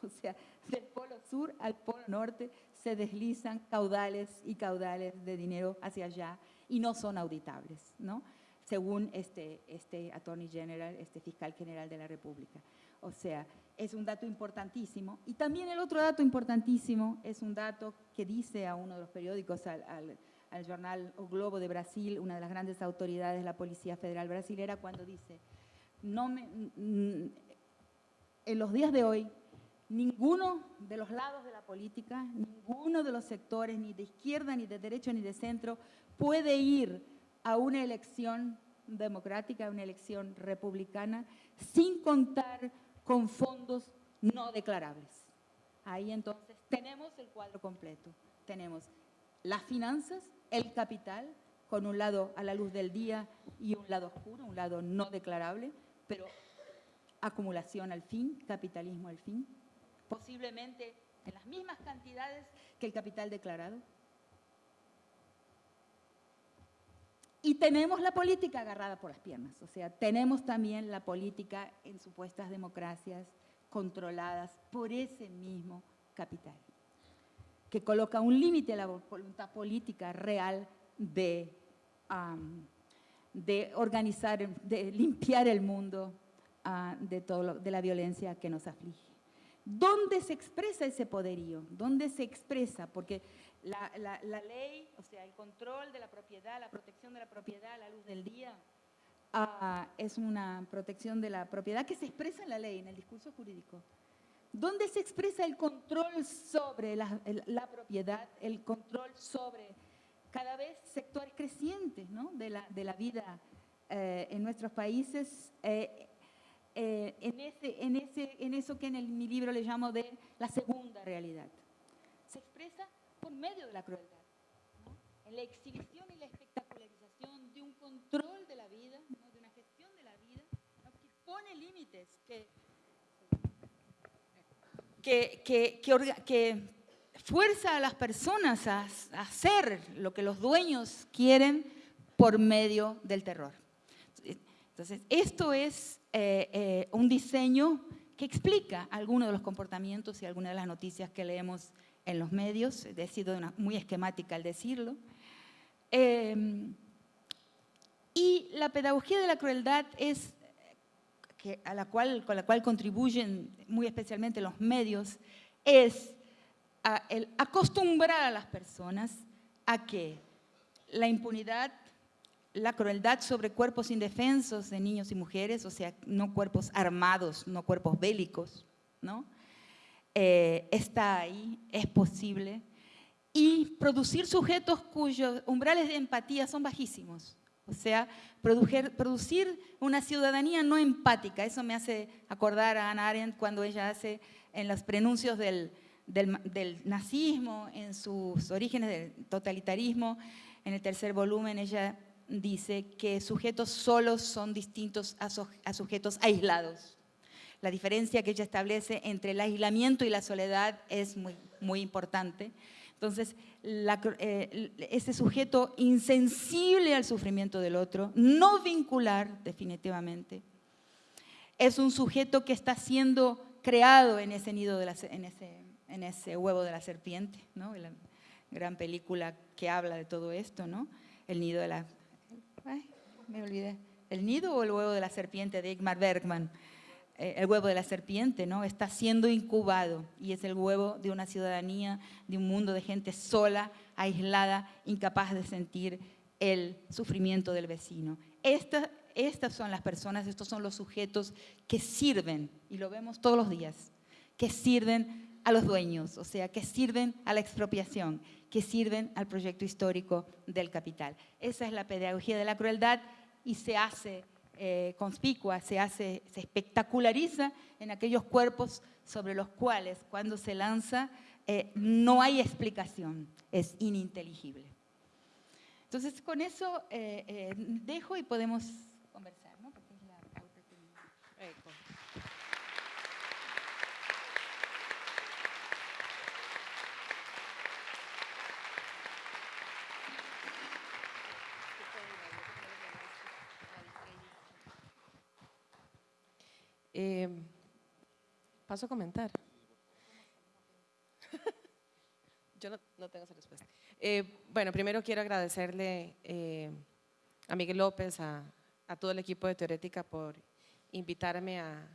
O sea, del polo sur al polo norte se deslizan caudales y caudales de dinero hacia allá y no son auditables, ¿no? Según este, este Attorney General, este fiscal general de la República. O sea, es un dato importantísimo. Y también el otro dato importantísimo es un dato que dice a uno de los periódicos, al al jornal O Globo de Brasil, una de las grandes autoridades de la Policía Federal Brasilera, cuando dice, no me, en los días de hoy, ninguno de los lados de la política, ninguno de los sectores, ni de izquierda, ni de derecha, ni de centro, puede ir a una elección democrática, a una elección republicana, sin contar con fondos no declarables. Ahí entonces tenemos el cuadro completo. Tenemos las finanzas, el capital, con un lado a la luz del día y un lado oscuro, un lado no declarable, pero acumulación al fin, capitalismo al fin, posiblemente en las mismas cantidades que el capital declarado. y tenemos la política agarrada por las piernas, o sea, tenemos también la política en supuestas democracias controladas por ese mismo capital, que coloca un límite a la voluntad política real de, de organizar, de limpiar el mundo ah, de, todo de la violencia que nos aflige. ¿Dónde se expresa ese poderío? ¿Dónde se expresa? Porque la, ley, o sea, el control de la propiedad, la protección de la propiedad la luz del día, ah, es una protección de la propiedad que se expresa en la ley, en el discurso jurídico. ¿Dónde se expresa el control sobre la, la propiedad, el control sobre cada vez sectores crecientes ¿no? de, la, de, la, vida eh, en nuestros países? Eh, eh, en, ese, en, ese, en eso que en mi libro le llamo de la segunda realidad. Se expresa por medio de la crueldad, en la exhibición y la espectacularización de un control de la vida, de una gestión de la vida, que pone límites, que, que, que, fuerza a las personas a, hacer lo que los dueños quieren por medio del terror. Entonces, esto es eh, eh, un diseño que explica algunos de los comportamientos y algunas de las noticias que leemos en los medios, he sido muy esquemática al decirlo. Em, y la pedagogía de la crueldad es, a la cual, con la cual contribuyen muy especialmente los medios, es el acostumbrar a las personas a que la impunidad, la crueldad sobre cuerpos indefensos de niños y mujeres, o sea, no cuerpos armados, no cuerpos bélicos, ¿no? Eh, está ahí, es posible, y producir sujetos cuyos umbrales de empatía son bajísimos. O sea, producir, una ciudadanía no empática. Eso me hace acordar a Anna Arendt cuando ella hace en los prenuncios del, del, nazismo, en sus orígenes del totalitarismo, en el tercer volumen ella dice que sujetos solos son distintos a sujetos aislados. La diferencia que ella establece entre el aislamiento y la soledad es muy, muy importante. Entonces, eh, ese sujeto insensible al sufrimiento del otro, no vincular definitivamente, es un sujeto que está siendo creado en ese nido, de la, en, ese, en ese huevo de la serpiente, ¿no? la gran película que habla de todo esto, ¿no? El nido de la... Me olvidé. ¿El nido o el huevo de la serpiente de Igmar Bergman? Eh, el huevo de la serpiente, ¿no? Está siendo incubado y es el huevo de una ciudadanía, de un mundo de gente sola, aislada, incapaz de sentir el sufrimiento del vecino. estas son las personas, estos son los sujetos que sirven, y lo vemos todos los días, que sirven a los dueños, o sea, que sirven a la expropiación, que sirven al proyecto histórico del capital. Esa es la pedagogía de la crueldad y se hace eh, conspicua, se hace, se espectaculariza en aquellos cuerpos sobre los cuales cuando se lanza eh, no hay explicación, es ininteligible. Entonces con eso eh, dejo y podemos conversar, ¿no? Porque es la Eh, paso a comentar. Yo no, tengo esa respuesta. Eh, bueno, primero quiero agradecerle eh, a Miguel López, a, todo el equipo de Teorética por invitarme a,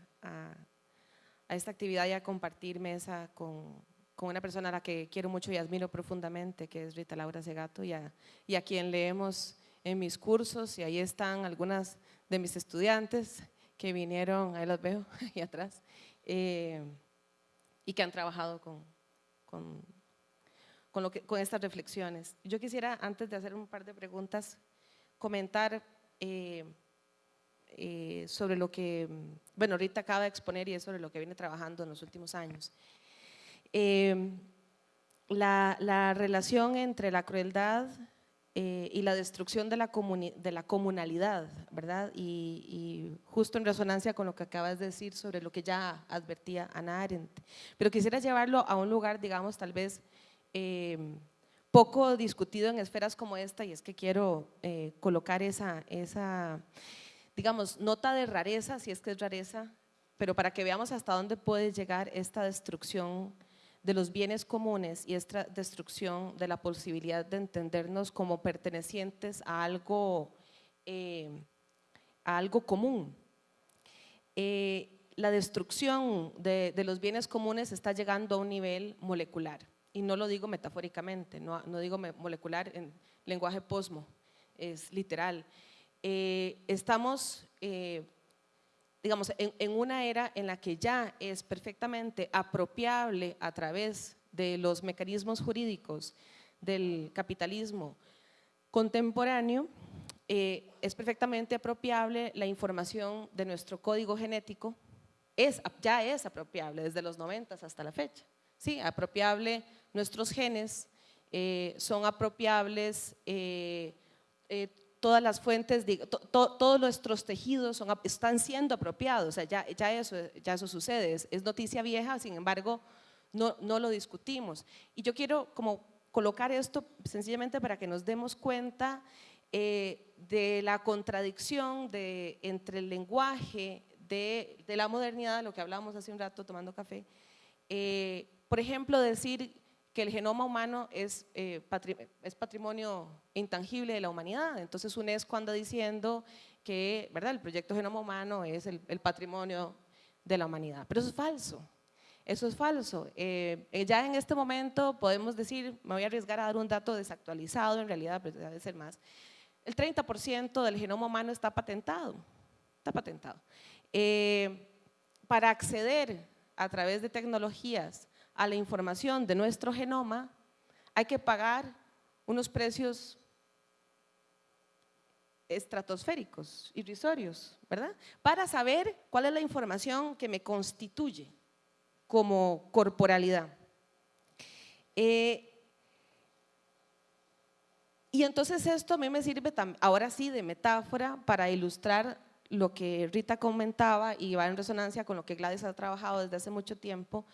esta actividad y a compartir mesa con, una persona a la que quiero mucho y admiro profundamente, que es Rita Laura Segato, y a, quien leemos en mis cursos, y ahí están algunas de mis estudiantes, que vinieron, ahí los veo, ahí atrás, eh, y que han trabajado con, con, con, lo que, con estas reflexiones. Yo quisiera, antes de hacer un par de preguntas, comentar eh, eh, sobre lo que, bueno, ahorita acaba de exponer y es sobre lo que viene trabajando en los últimos años. La, la, relación entre la crueldad eh, y la destrucción de la, de la comunalidad, ¿verdad? Y, justo en resonancia con lo que acabas de decir sobre lo que ya advertía Ana Arendt. Pero quisiera llevarlo a un lugar, digamos, tal vez eh, poco discutido en esferas como esta y es que quiero eh, colocar esa, esa, digamos, nota de rareza, si es que es rareza, pero para que veamos hasta dónde puede llegar esta destrucción de los bienes comunes y esta destrucción de la posibilidad de entendernos como pertenecientes a algo, eh, a algo común. Eh, la destrucción de, de, los bienes comunes está llegando a un nivel molecular, y no lo digo metafóricamente, no, no digo molecular en lenguaje posmo, es literal. Eh, estamos digamos, en, una era en la que ya es perfectamente apropiable a través de los mecanismos jurídicos del capitalismo contemporáneo, eh, es perfectamente apropiable la información de nuestro código genético, es, ya es apropiable desde los 90 hasta la fecha. Sí, apropiable nuestros genes, eh, son apropiables eh, todas las fuentes, todos nuestros tejidos son, están siendo apropiados, o sea, ya, ya, eso, ya eso sucede, es, noticia vieja, sin embargo, no, no, lo discutimos. Y yo quiero como colocar esto sencillamente para que nos demos cuenta eh, de la contradicción de, entre el lenguaje de, de, la modernidad, lo que hablábamos hace un rato tomando café, eh, por ejemplo, decir que el genoma humano es, eh, es patrimonio intangible de la humanidad. Entonces UNESCO anda diciendo que ¿verdad? el proyecto genoma humano es el, patrimonio de la humanidad. Pero eso es falso. Eso es falso. Eh, eh, ya en este momento podemos decir, me voy a arriesgar a dar un dato desactualizado en realidad, pero debe ser más. El 30% del genoma humano está patentado. Está patentado. para acceder a través de tecnologías a la información de nuestro genoma, hay que pagar unos precios estratosféricos, irrisorios, ¿verdad? Para saber cuál es la información que me constituye como corporalidad. Eh, y entonces esto a mí me sirve ahora sí de metáfora para ilustrar lo que Rita comentaba y va en resonancia con lo que Gladys ha trabajado desde hace mucho tiempo,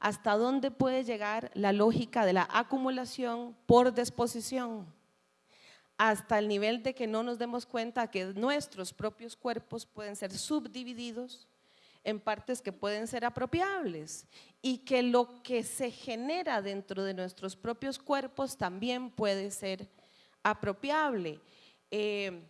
hasta dónde puede llegar la lógica de la acumulación por disposición, hasta el nivel de que no nos demos cuenta que nuestros propios cuerpos pueden ser subdivididos en partes que pueden ser apropiables y que lo que se genera dentro de nuestros propios cuerpos también puede ser apropiable. Eh,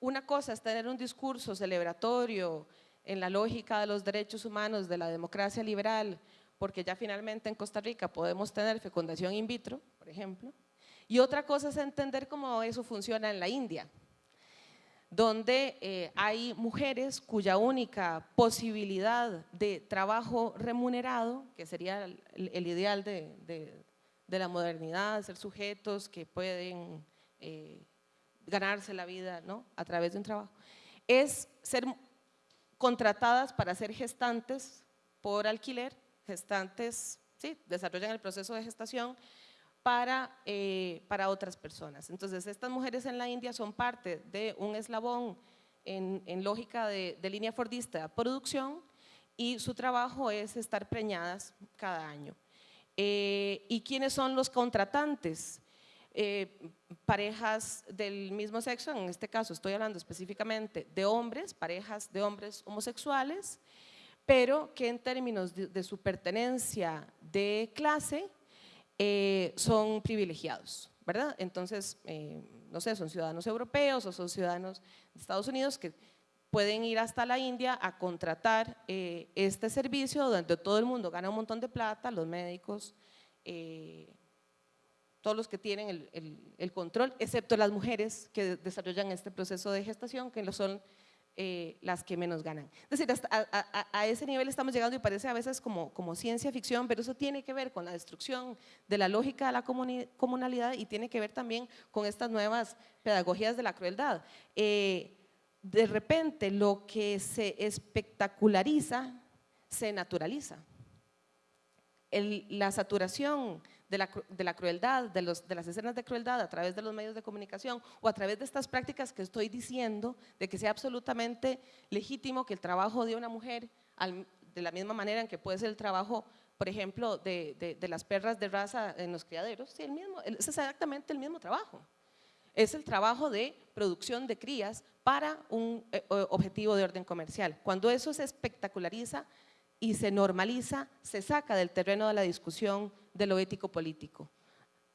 una cosa es tener un discurso celebratorio en la lógica de los derechos humanos, de la democracia liberal, porque ya finalmente en Costa Rica podemos tener fecundación in vitro, por ejemplo, y otra cosa es entender cómo eso funciona en la India, donde eh, hay mujeres cuya única posibilidad de trabajo remunerado, que sería el, ideal de, la modernidad, ser sujetos que pueden eh, ganarse la vida ¿no? a través de un trabajo, es ser contratadas para ser gestantes por alquiler gestantes, sí, desarrollan el proceso de gestación para, eh, para otras personas. Entonces, estas mujeres en la India son parte de un eslabón en, en lógica de, de, línea fordista producción y su trabajo es estar preñadas cada año. Eh, ¿Y quiénes son los contratantes? Eh, parejas del mismo sexo, en este caso estoy hablando específicamente de hombres, parejas de hombres homosexuales, pero que en términos de, su pertenencia de clase eh, son privilegiados, ¿verdad? Entonces, eh, no sé, son ciudadanos europeos o son ciudadanos de Estados Unidos que pueden ir hasta la India a contratar eh, este servicio donde todo el mundo gana un montón de plata, los médicos, todos los que tienen el, el, control, excepto las mujeres que desarrollan este proceso de gestación, que lo son eh, las que menos ganan. Es decir, a, ese nivel estamos llegando y parece a veces como, ciencia ficción, pero eso tiene que ver con la destrucción de la lógica de la comunalidad y tiene que ver también con estas nuevas pedagogías de la crueldad. Eh, de repente lo que se espectaculariza se naturaliza. la saturación de la, crueldad, de, los, de, las escenas de crueldad a través de los medios de comunicación o a través de estas prácticas que estoy diciendo, de que sea absolutamente legítimo que el trabajo de una mujer, de la misma manera en que puede ser el trabajo por ejemplo, de, de, las perras de raza en los criaderos, es exactamente el mismo trabajo. Es el trabajo de producción de crías para un eh, objetivo de orden comercial. Cuando eso se espectaculariza y se normaliza, se saca del terreno de la discusión de lo ético político.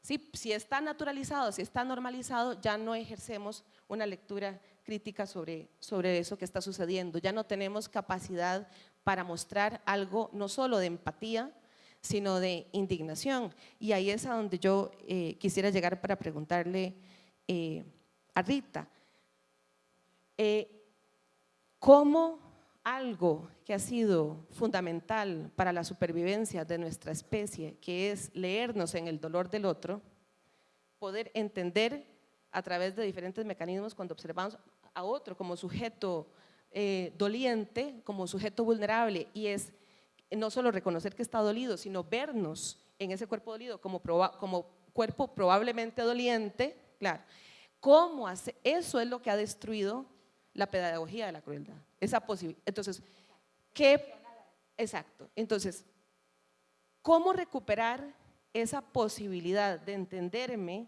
Sí, si está naturalizado, si está normalizado, ya no ejercemos una lectura crítica sobre, sobre eso que está sucediendo. Ya no tenemos capacidad para mostrar algo no solo de empatía, sino de indignación. Y ahí es a donde yo eh, quisiera llegar para preguntarle eh, a Rita, eh, ¿cómo algo que ha sido fundamental para la supervivencia de nuestra especie, que es leernos en el dolor del otro, poder entender a través de diferentes mecanismos cuando observamos a otro como sujeto eh, doliente, como sujeto vulnerable, y es no solo reconocer que está dolido, sino vernos en ese cuerpo dolido como, como cuerpo probablemente doliente, claro. ¿Cómo hace? Eso es lo que ha destruido la pedagogía de la crueldad. Esa posibilidad. Entonces, ¿qué? Exacto. Entonces, ¿cómo recuperar esa posibilidad de entenderme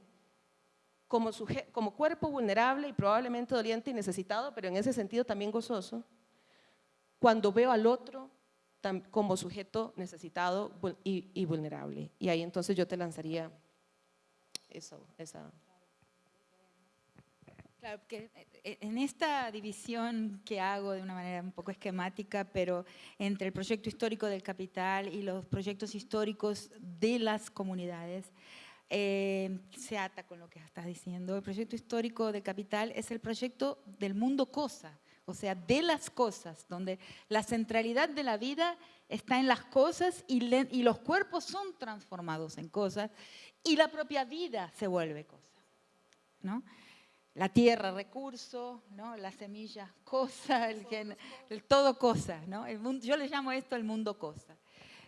como, como cuerpo vulnerable y probablemente doliente y necesitado, pero en ese sentido también gozoso, cuando veo al otro como sujeto necesitado y, vulnerable. Y ahí entonces yo te lanzaría eso, esa... Claro, que eh, en esta división que hago de una manera un poco esquemática, pero entre el proyecto histórico del capital y los proyectos históricos de las comunidades, eh, se ata con lo que estás diciendo. El proyecto histórico de Capital es el proyecto del mundo cosa, o sea, de las cosas, donde la centralidad de la vida está en las cosas y, y los cuerpos son transformados en cosas y la propia vida se vuelve cosa. ¿no? La tierra, recurso, ¿no? la semilla, cosa, el, el todo cosa. ¿no? El mundo, yo le llamo esto el mundo cosa.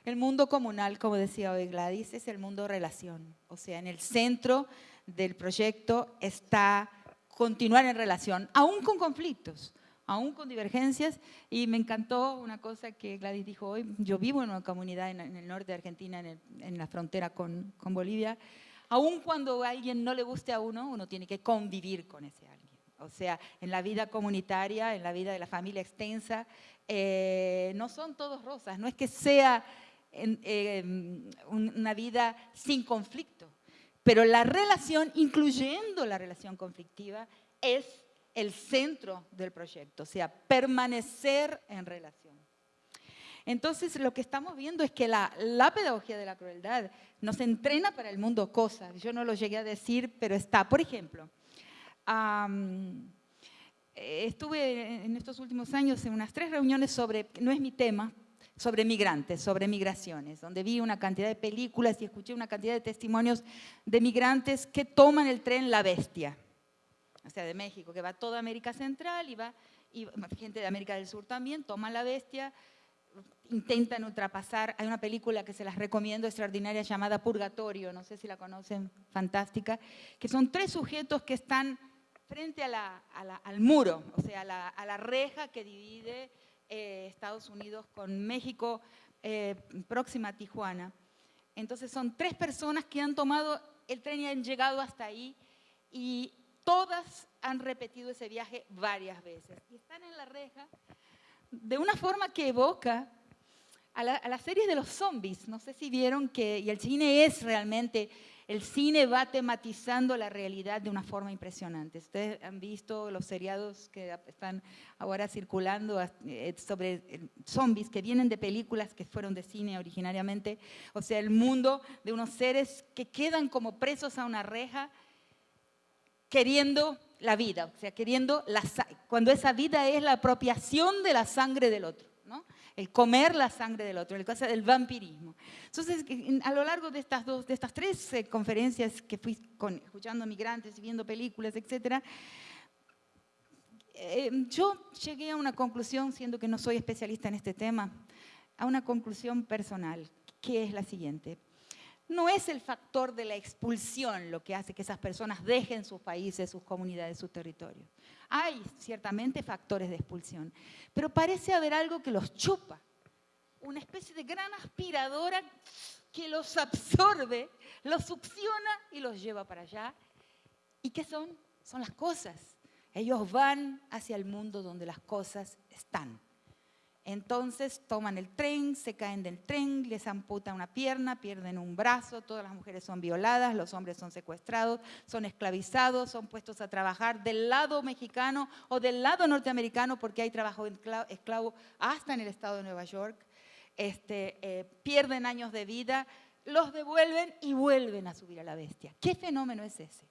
El mundo comunal, como decía hoy Gladys, es el mundo relación. O sea, en el centro del proyecto está continuar en relación, aún con conflictos, aún con divergencias. Y me encantó una cosa que Gladys dijo hoy. Yo vivo en una comunidad en, el norte de Argentina, en, la frontera con, Bolivia. Aún cuando a alguien no le guste a uno, uno tiene que convivir con ese alguien. O sea, en la vida comunitaria, en la vida de la familia extensa, eh, no son todos rosas. No es que sea Em, una vida sin conflicto. Pero la relación, incluyendo la relación conflictiva, es el centro del proyecto, o sea, permanecer en relación. Entonces, lo que estamos viendo es que la, pedagogía de la crueldad nos entrena para el mundo cosas. Yo no lo llegué a decir, pero está. Por ejemplo, estuve en estos últimos años en unas tres reuniones sobre, no es mi tema, sobre migrantes, sobre migraciones, donde vi una cantidad de películas y escuché una cantidad de testimonios de migrantes que toman el tren La Bestia, o sea, de México, que va toda América Central y va, y gente de América del Sur también, toman La Bestia, intentan ultrapasar, hay una película que se las recomiendo, extraordinaria, llamada Purgatorio, no sé si la conocen, fantástica, que son tres sujetos que están frente al muro, o sea, a la reja que divide eh, Estados Unidos con México, eh, próxima a Tijuana. Entonces son tres personas que han tomado el tren y han llegado hasta ahí y todas han repetido ese viaje varias veces. Y están en la reja de una forma que evoca a la, a serie de los zombies. No sé si vieron que, y el cine es realmente el cine va tematizando la realidad de una forma impresionante. Ustedes han visto los seriados que están ahora circulando eh, sobre eh, zombies que vienen de películas que fueron de cine originariamente. O sea, el mundo de unos seres que quedan como presos a una reja queriendo la vida, o sea, queriendo la, cuando esa vida es la apropiación de la sangre del otro el comer la sangre del otro, el cosa del vampirismo. Entonces, a lo largo de estas, dos, de estas tres eh, conferencias que fui escuchando migrantes y viendo películas, etc., eh, yo llegué a una conclusión, siendo que no soy especialista en este tema, a una conclusión personal, que es la siguiente. No es el factor de la expulsión lo que hace que esas personas dejen sus países, sus comunidades, sus territorios. Hay ciertamente factores de expulsión, pero parece haber algo que los chupa. una especie de gran aspiradora que los absorbe, los succiona y los lleva para allá. ¿Y qué son? Son las cosas. Ellos van hacia el mundo donde las cosas están. Entonces toman el tren, se caen del tren, les amputan una pierna, pierden un brazo, todas las mujeres son violadas, los hombres son secuestrados, son esclavizados, son puestos a trabajar del lado mexicano o del lado norteamericano porque hay trabajo esclavo hasta en el estado de Nueva York. Este, eh, pierden años de vida, los devuelven y vuelven a subir a la bestia. ¿Qué fenómeno es ese?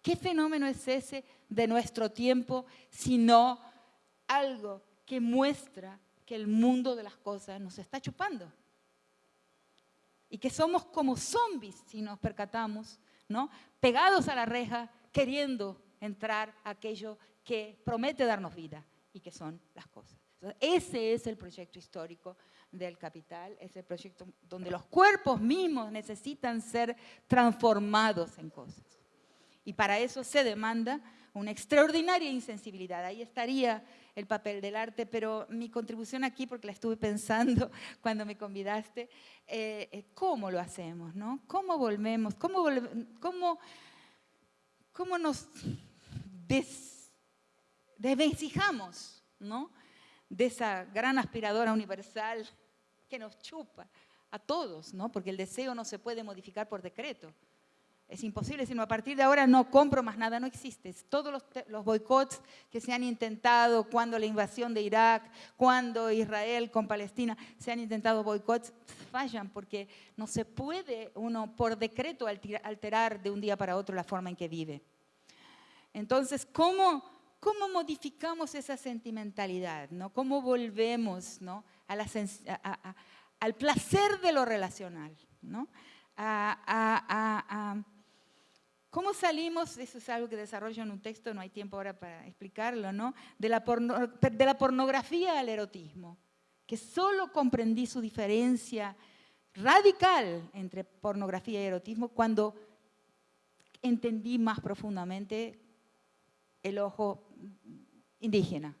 ¿Qué fenómeno es ese de nuestro tiempo sino algo que muestra que el mundo de las cosas nos está chupando. Y que somos como zombies, si nos percatamos, ¿no? pegados a la reja, queriendo entrar a aquello que promete darnos vida y que son las cosas. ese es el proyecto histórico del capital, es el proyecto donde los cuerpos mismos necesitan ser transformados en cosas. Y para eso se demanda una extraordinaria insensibilidad. Ahí estaría el papel del arte, pero mi contribución aquí, porque la estuve pensando cuando me convidaste, eh, ¿cómo lo hacemos? No? ¿Cómo volvemos? ¿Cómo, cómo, cómo nos des, desvencijamos ¿no? de esa gran aspiradora universal que nos chupa a todos, ¿no? porque el deseo no se puede modificar por decreto. Es imposible, sino a partir de ahora no compro más nada, no existe. Todos los, los, boicots que se han intentado, cuando la invasión de Irak, cuando Israel con Palestina se han intentado boicots, fallan porque no se puede uno por decreto alterar de un día para otro la forma en que vive. Entonces, ¿cómo, cómo modificamos esa sentimentalidad? ¿no? ¿Cómo volvemos ¿no? a la, al placer de lo relacional? ¿no? a, ¿Cómo salimos? Eso es algo que desarrollo en un texto, no hay tiempo ahora para explicarlo, ¿no? De la, de la pornografía al erotismo, que solo comprendí su diferencia radical entre pornografía y erotismo cuando entendí más profundamente el ojo indígena.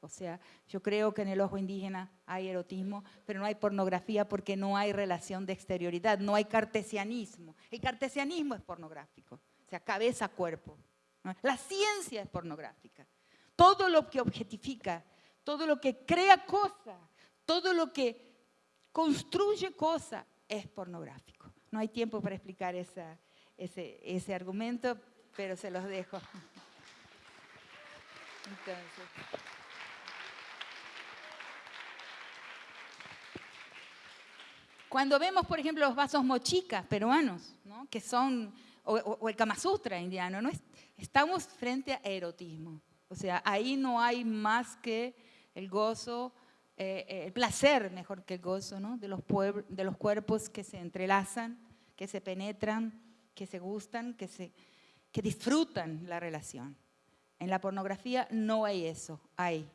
O sea, yo creo que en el ojo indígena hay erotismo, pero no hay pornografía porque no hay relación de exterioridad, no hay cartesianismo. El cartesianismo es pornográfico sea, cabeza, cuerpo. La ciencia es pornográfica. Todo lo que objetifica, todo lo que crea cosa, todo lo que construye cosa es pornográfico. No hay tiempo para explicar ese, ese argumento, pero se los dejo. Cuando vemos, por ejemplo, los vasos mochicas peruanos, ¿no? que son o, el Kama Sutra indiano, ¿no? estamos frente a erotismo. O sea, ahí no hay más que el gozo, eh, el placer, mejor que el gozo, ¿no? de, los de los cuerpos que se entrelazan, que se penetran, que se gustan, que, se, que disfrutan la relación. En la pornografía no hay eso, hay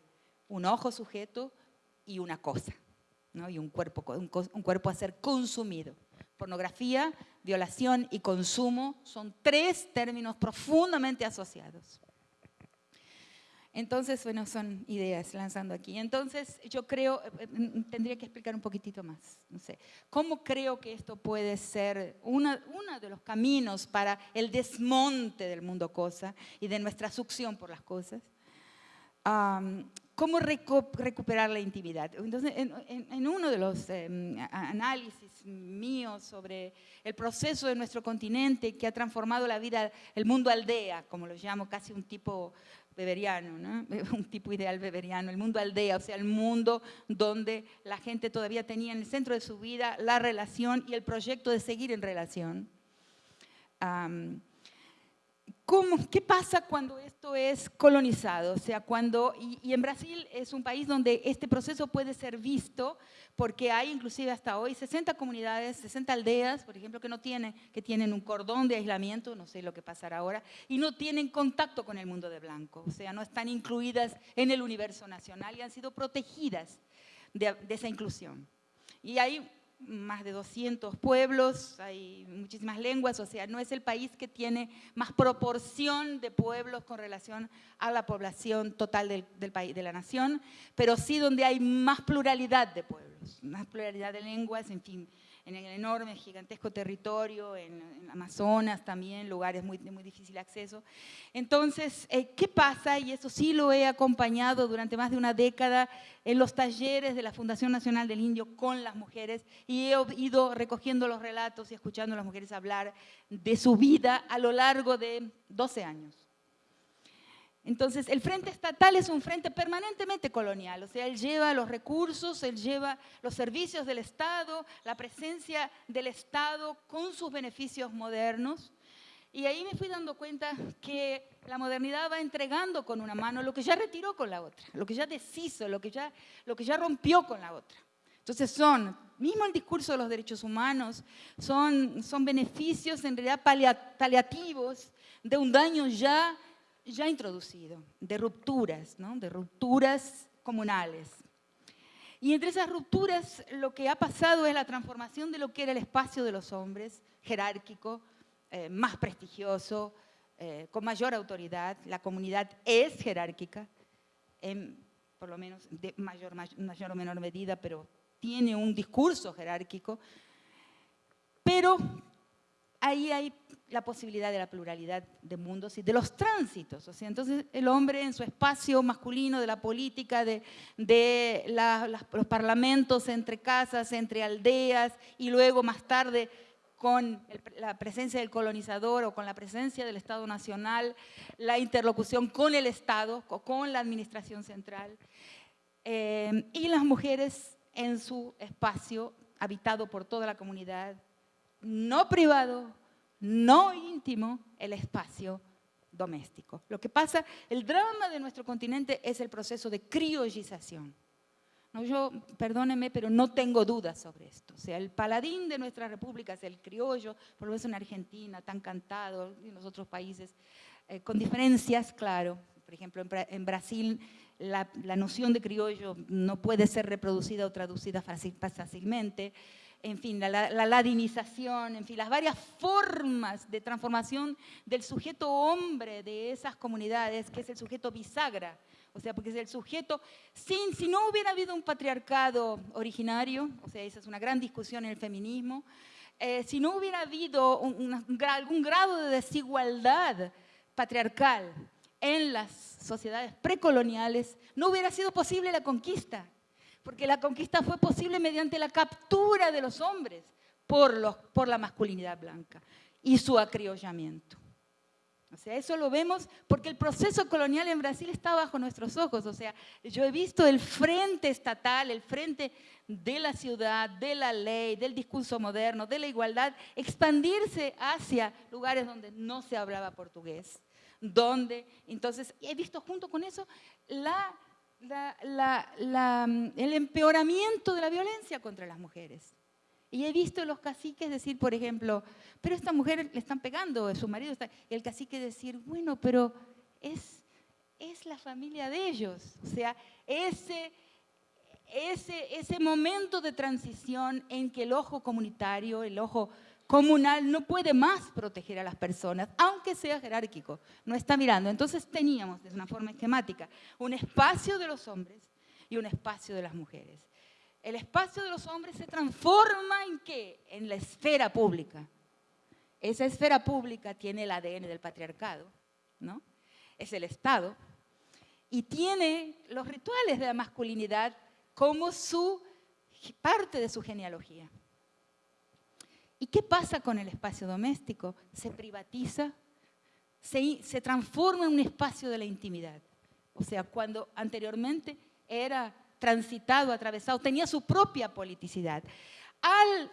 un ojo sujeto y una cosa, ¿no? y un cuerpo, un cuerpo a ser consumido. Pornografía, violación y consumo son tres términos profundamente asociados. Entonces, bueno, son ideas lanzando aquí. Entonces, yo creo, eh, eh, tendría que explicar un poquitito más, no sé, ¿cómo creo que esto puede ser uno de los caminos para el desmonte del mundo cosa y de nuestra succión por las cosas? ¿Cómo recuperar la intimidad? Entonces, en, uno de los em, análisis míos sobre el proceso de nuestro continente que ha transformado la vida, el mundo aldea, como lo llamo, casi un tipo beberiano, ¿no? un tipo ideal beberiano, el mundo aldea, o sea, el mundo donde la gente todavía tenía en el centro de su vida la relación y el proyecto de seguir en relación. ¿Qué pasa cuando esto es colonizado? O sea, cuando, y, en Brasil es un país donde este proceso puede ser visto porque hay inclusive hasta hoy 60 comunidades, 60 aldeas, por ejemplo, que no tienen, que tienen un cordón de aislamiento, no sé lo que pasará ahora, y no tienen contacto con el mundo de blanco, o sea, no están incluidas en el universo nacional y han sido protegidas de, de esa inclusión. Y hay más de 200 pueblos, hay muchísimas lenguas, o sea, no es el país que tiene más proporción de pueblos con relación a la población total del, del país, de la nación, pero sí donde hay más pluralidad de pueblos, más pluralidad de lenguas, en fin, en el enorme, gigantesco territorio, en, Amazonas también, lugares muy, de muy difícil acceso. Entonces, eh, ¿qué pasa? Y eso sí lo he acompañado durante más de una década en los talleres de la Fundación Nacional del Indio con las mujeres y he ido recogiendo los relatos y escuchando a las mujeres hablar de su vida a lo largo de 12 años. Entonces, el frente estatal es un frente permanentemente colonial, o sea, él lleva los recursos, él lleva los servicios del Estado, la presencia del Estado con sus beneficios modernos. Y ahí me fui dando cuenta que la modernidad va entregando con una mano lo que ya retiró con la otra, lo que ya deshizo, lo que ya, lo que ya rompió con la otra. Entonces son, mismo el discurso de los derechos humanos, son, son beneficios en realidad paliativos de un daño ya ya introducido, de rupturas, ¿no? de rupturas comunales. Y entre esas rupturas lo que ha pasado es la transformación de lo que era el espacio de los hombres, jerárquico, eh, más prestigioso, eh, con mayor autoridad. La comunidad es jerárquica, en, por lo menos de mayor, mayor o menor medida, pero tiene un discurso jerárquico. Pero ahí hay la posibilidad de la pluralidad de mundos y de los tránsitos. O entonces el hombre en su espacio masculino de la política, de, los parlamentos entre casas, entre aldeas y luego más tarde con la presencia del colonizador o con la presencia del Estado Nacional, la interlocución con el Estado, con la administración central, eh, y las mujeres en su espacio habitado por toda la comunidad, no privado, no íntimo, el espacio doméstico. Lo que pasa, el drama de nuestro continente es el proceso de criollización. No, yo, perdóneme, pero no tengo dudas sobre esto. O sea, el paladín de nuestra república es el criollo, por lo menos en Argentina, tan cantado, y en los otros países, eh, con diferencias, claro. Por ejemplo, en, Brasil la, noción de criollo no puede ser reproducida o traducida fácilmente en fin, la, ladinización, en fin, las varias formas de transformación del sujeto hombre de esas comunidades, que es el sujeto bisagra, o sea, porque es el sujeto, sin, si no hubiera habido un patriarcado originario, o sea, esa es una gran discusión en el feminismo, eh, si no hubiera habido algún grado de desigualdad patriarcal en las sociedades precoloniales, no hubiera sido posible la conquista porque la conquista fue posible mediante la captura de los hombres por, los, por la masculinidad blanca y su acriollamiento. O sea, eso lo vemos porque el proceso colonial en Brasil está bajo nuestros ojos. O sea, yo he visto el frente estatal, el frente de la ciudad, de la ley, del discurso moderno, de la igualdad, expandirse hacia lugares donde no se hablaba portugués. Donde, entonces, he visto junto con eso la Mm, el empeoramiento de la violencia contra las mujeres. Y he visto los caciques decir, por ejemplo, pero esta mujer le están pegando, su marido está... Y el cacique decir, bueno, pero es, es la familia de ellos. O sea, ese, ese, ese momento de transición en que el ojo comunitario, el ojo comunal no puede más proteger a las personas, aunque sea jerárquico, no está mirando. Entonces teníamos, de una forma esquemática, un espacio de los hombres y un espacio de las mujeres. El espacio de los hombres se transforma en qué? En la esfera pública. Esa esfera pública tiene el ADN del patriarcado, ¿no? Es el Estado y tiene los rituales de la masculinidad como su parte de su genealogía. ¿Y qué pasa con el espacio doméstico? Se privatiza, se, transforma en un espacio de la intimidad. O sea, cuando anteriormente era transitado, atravesado, tenía su propia politicidad. Al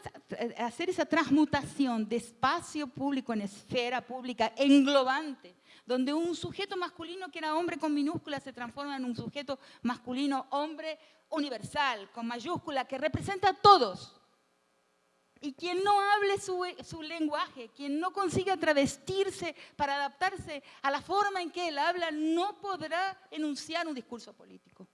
hacer esa transmutación de espacio público en esfera pública englobante, donde un sujeto masculino que era hombre con minúscula se transforma en un sujeto masculino hombre universal, con mayúscula, que representa a todos, y quien no hable su, lenguaje, quien no consiga travestirse para adaptarse a la forma en que él habla, no podrá enunciar un discurso político.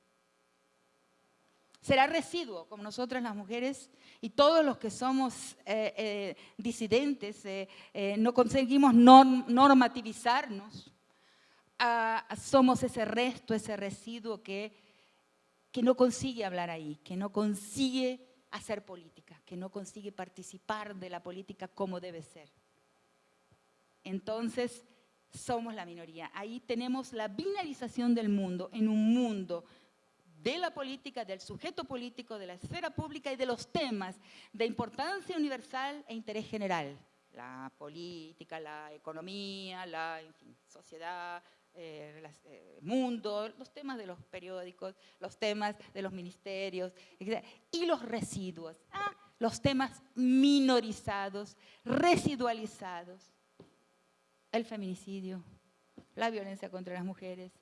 será residuo, como nosotras las mujeres y todos los que somos eh, eh, disidentes, eh, no conseguimos normativizarnos, ah, somos ese resto, ese residuo que, que no consigue hablar ahí, que no consigue hacer política, que no consigue participar de la política como debe ser. Entonces, somos la minoría. Ahí tenemos la binarización del mundo en un mundo de la política, del sujeto político, de la esfera pública y de los temas de importancia universal e interés general. La política, la economía, la sociedad, eh, eh, mundo, los temas de los periódicos, los temas de los ministerios, y los residuos, ah, los temas minorizados, residualizados. El feminicidio, la violencia contra las mujeres,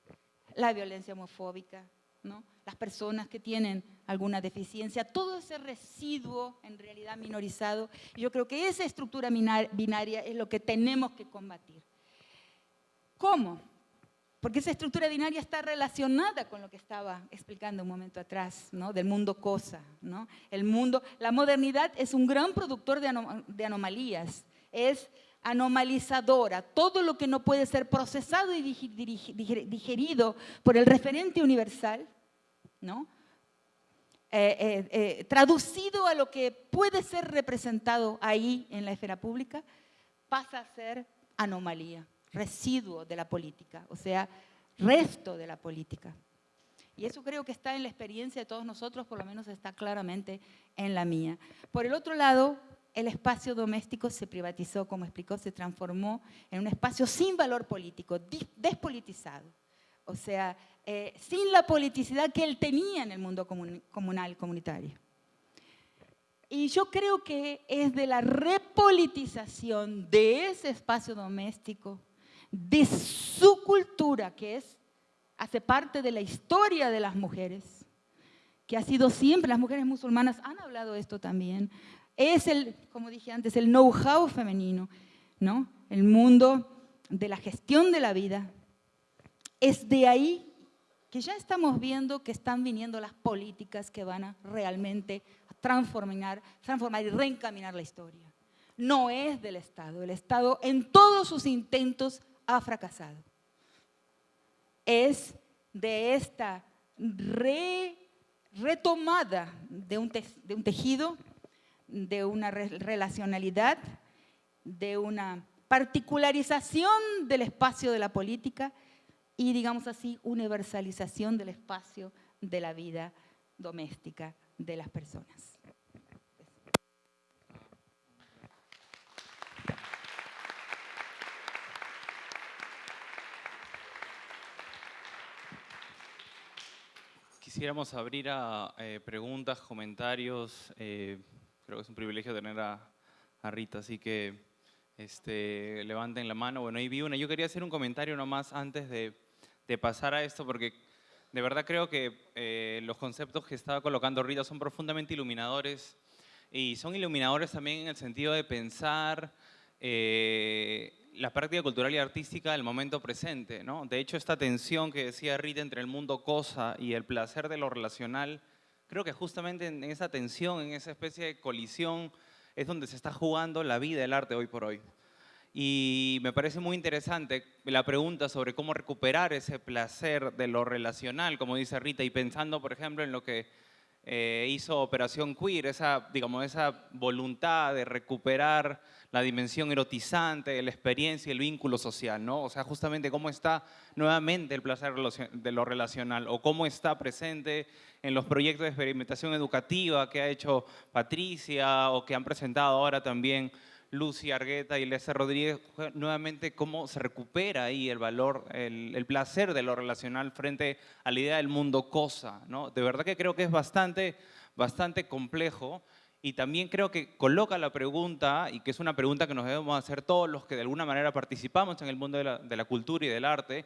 la violencia homofóbica, ¿no? las personas que tienen alguna deficiencia, todo ese residuo en realidad minorizado. Yo creo que esa estructura binaria es lo que tenemos que combatir. ¿Cómo? Porque esa estructura binaria está relacionada con lo que estaba explicando un momento atrás, ¿no? del mundo cosa. ¿no? El mundo, la modernidad es un gran productor de, anomalías, es anomalizadora, todo lo que no puede ser procesado y digerido por el referente universal, ¿no? Eh, eh, eh, traducido a lo que puede ser representado ahí en la esfera pública, pasa a ser anomalía, residuo de la política, o sea, resto de la política. Y eso creo que está en la experiencia de todos nosotros, por lo menos está claramente en la mía. Por el otro lado, el espacio doméstico se privatizó, como explicó, se transformó en un espacio sin valor político, despolitizado. O sea, eh, sin la politicidad que él tenía en el mundo comunal, comunitario. Y yo creo que es de la repolitización de ese espacio doméstico, de su cultura, que es, hace parte de la historia de las mujeres, que ha sido siempre, las mujeres musulmanas han hablado esto también, es el, como dije antes, el know-how femenino, ¿no? el mundo de la gestión de la vida. Es de ahí que ya estamos viendo que están viniendo las políticas que van a realmente transformar, transformar y reencaminar la historia. No es del Estado. El Estado en todos sus intentos ha fracasado. Es de esta retomada de un, tejido, de una relacionalidad, de una particularización del espacio de la política y, digamos así, universalización del espacio de la vida doméstica de las personas. Quisiéramos abrir a eh, preguntas, comentarios. Eh, creo que es un privilegio tener a, Rita, así que este, levanten la mano. Bueno, ahí vi una. Yo quería hacer un comentario nomás antes de, pasar a esto porque de verdad creo que eh, los conceptos que estaba colocando Rita son profundamente iluminadores y son iluminadores también en el sentido de pensar la práctica cultural y artística del momento presente. ¿no? De hecho, esta tensión que decía Rita entre el mundo cosa y el placer de lo relacional, creo que justamente en esa tensión, en esa especie de colisión, es donde se está jugando la vida del arte hoy por hoy. Y me parece muy interesante la pregunta sobre cómo recuperar ese placer de lo relacional, como dice Rita, y pensando, por ejemplo, en lo que eh, hizo Operación Queer, esa, digamos, esa voluntad de recuperar la dimensión erotizante, la experiencia y el vínculo social, ¿no? O sea, justamente cómo está nuevamente el placer de lo relacional o cómo está presente en los proyectos de experimentación educativa que ha hecho Patricia o que han presentado ahora también Lucy Argueta y Lesa Rodríguez, nuevamente cómo se recupera ahí el valor, el, placer de lo relacional frente a la idea del mundo cosa. ¿no? De verdad que creo que es bastante, bastante complejo y también creo que coloca la pregunta, y que es una pregunta que nos debemos hacer todos los que de alguna manera participamos en el mundo de la cultura y del arte,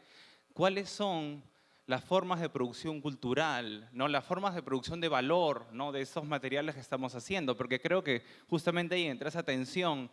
¿cuáles son las formas de producción cultural, ¿no? las formas de producción de valor ¿no? de esos materiales que estamos haciendo, porque creo que justamente ahí entra esa tensión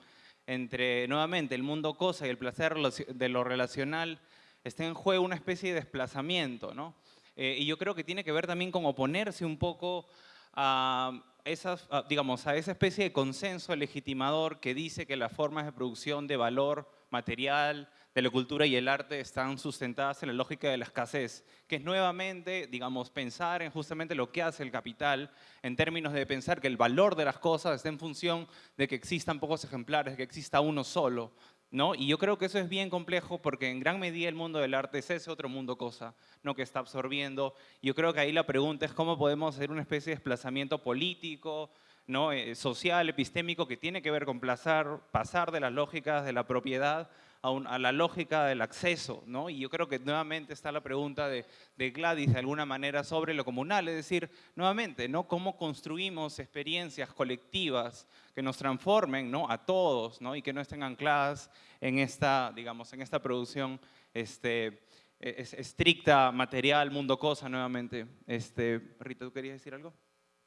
entre, nuevamente, el mundo cosa y el placer de lo relacional, está en juego una especie de desplazamiento, ¿no? Eh, y yo creo que tiene que ver también con oponerse un poco a, esas, digamos, a esa especie de consenso legitimador que dice que las formas de producción de valor material, la cultura y el arte están sustentadas en la lógica de la escasez, que es nuevamente, digamos, pensar en justamente lo que hace el capital en términos de pensar que el valor de las cosas está en función de que existan pocos ejemplares, que exista uno solo, ¿no? Y yo creo que eso es bien complejo porque en gran medida el mundo del arte es ese otro mundo cosa, ¿no? Que está absorbiendo. Yo creo que ahí la pregunta es cómo podemos hacer una especie de desplazamiento político, ¿no? Eh, social, epistémico, que tiene que ver con pasar de las lógicas de la propiedad a, un, a, la lógica del acceso, ¿no? Y yo creo que nuevamente está la pregunta de, de, Gladys de alguna manera sobre lo comunal, es decir, nuevamente, ¿no? Cómo construimos experiencias colectivas que nos transformen, ¿no? A todos, ¿no? Y que no estén ancladas en esta, digamos, en esta producción este, es, estricta, material, mundo cosa, nuevamente. Este, Rita, ¿tú querías decir algo?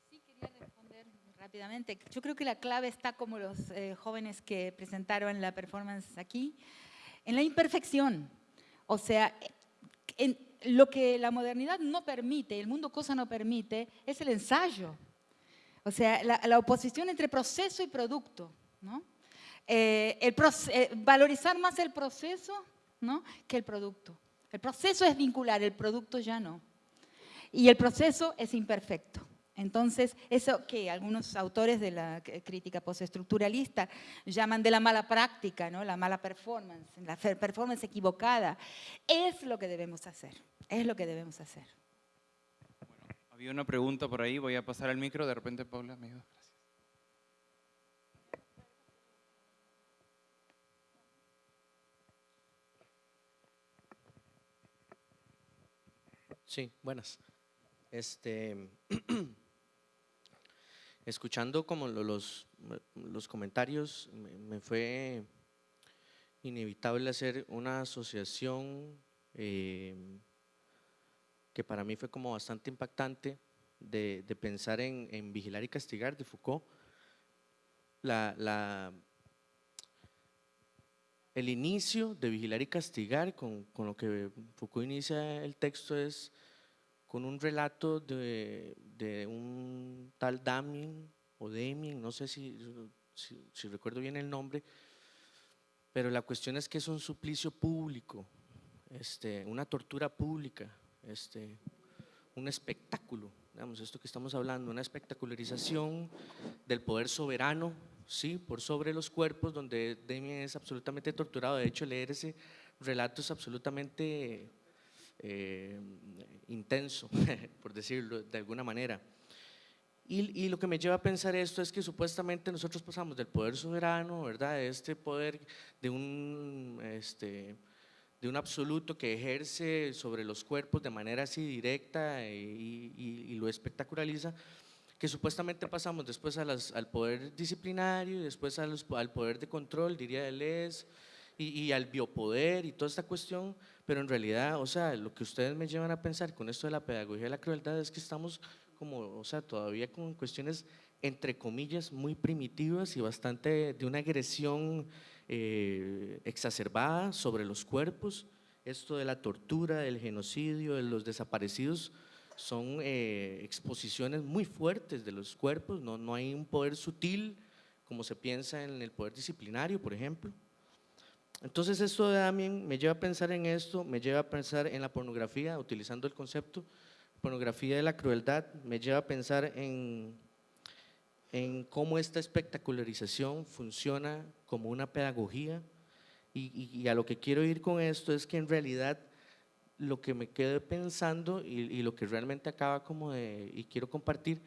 Sí, quería responder rápidamente. Yo creo que la clave está como los eh, jóvenes que presentaron la performance aquí, en la imperfección. O sea, en lo que la modernidad no permite, el mundo cosa no permite, es el ensayo. O sea, la, oposición entre proceso y producto. ¿no? Eh, el eh, valorizar más el proceso ¿no? que el producto. El proceso es vincular, el producto ya no. Y el proceso es imperfecto. Entonces, eso que algunos autores de la crítica postestructuralista llaman de la mala práctica, ¿no? la mala performance, la performance equivocada, es lo que debemos hacer, es lo que debemos hacer. Bueno, había una pregunta por ahí, voy a pasar al micro, de repente Paula me ayuda. Gracias. Sí, buenas. Este, escuchando como los, los comentarios, me fue inevitable hacer una asociación eh, que para mí fue como bastante impactante de, de pensar en, en, Vigilar y Castigar de Foucault. La, la, el inicio de Vigilar y Castigar, con, con lo que Foucault inicia el texto, es con un relato de, un tal Damien o Damien, no sé si, si, recuerdo bien el nombre, pero la cuestión es que es un suplicio público, este, una tortura pública, este, un espectáculo, digamos, esto que estamos hablando, una espectacularización del poder soberano, sí, por sobre los cuerpos, donde Damien es absolutamente torturado, de hecho leer ese relato es absolutamente eh, intenso, por decirlo de alguna manera. Y, lo que me lleva a pensar esto es que supuestamente nosotros pasamos del poder soberano, ¿verdad? De este poder de un, este, de un absoluto que ejerce sobre los cuerpos de manera así directa y, lo espectaculariza, que supuestamente pasamos después a al poder disciplinario y después a al poder de control, diría Deleuze, y, y al biopoder y toda esta cuestión, pero en realidad, o sea, lo que ustedes me llevan a pensar con esto de la pedagogía de la crueldad es que estamos como, o sea, todavía con cuestiones entre comillas muy primitivas y bastante de una agresión eh, exacerbada sobre los cuerpos. Esto de la tortura, del genocidio, de los desaparecidos, son eh, exposiciones muy fuertes de los cuerpos, no, no hay un poder sutil como se piensa en el poder disciplinario, por ejemplo. Entonces esto de Damien me lleva a pensar en esto, me lleva a pensar en la pornografía, utilizando el concepto pornografía de la crueldad, me lleva a pensar en, cómo esta espectacularización funciona como una pedagogía. Y, a lo que quiero ir con esto es que en realidad lo que me quedo pensando y, y lo que realmente acaba como de, y quiero compartir,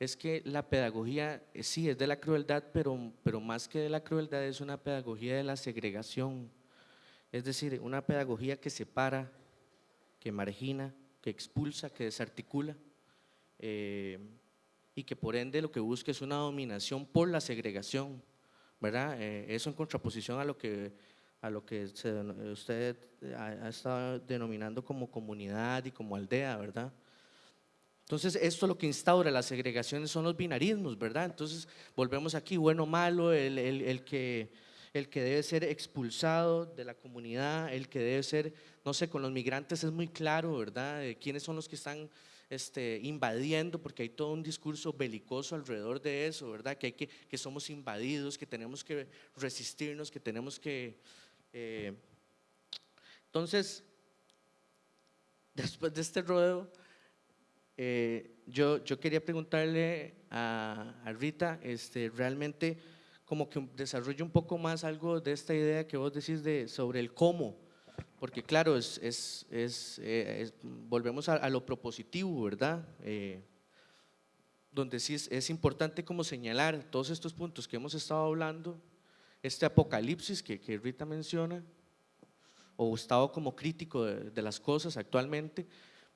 es que la pedagogía eh, sí es de la crueldad, pero, pero más que de la crueldad es una pedagogía de la segregación, es decir, una pedagogía que separa, que margina, que expulsa, que desarticula eh, y que por ende lo que busca es una dominación por la segregación, ¿verdad? Eh, eso en contraposición a lo que, a lo que usted ha, ha estado denominando como comunidad y como aldea, ¿verdad? Entonces, esto lo que instaura las segregaciones son los binarismos, ¿verdad? Entonces, volvemos aquí, bueno, malo, el, el, el, que, el que debe ser expulsado de la comunidad, el que debe ser, no sé, con los migrantes es muy claro, ¿verdad? Quiénes son los que están este, invadiendo, porque hay todo un discurso belicoso alrededor de eso, ¿verdad? Que, hay que, que somos invadidos, que tenemos que resistirnos, que tenemos que... eh, entonces, después de este rodeo, eh, yo, yo quería preguntarle a, a Rita, este, realmente como que desarrolle un poco más algo de esta idea que vos decís de, sobre el cómo, porque claro, es, es, es, eh, es- volvemos a, a lo propositivo, ¿verdad? Eh, donde sí es, importante como señalar todos estos puntos que hemos estado hablando, este apocalipsis que, que Rita menciona, o estado como crítico de, de las cosas actualmente,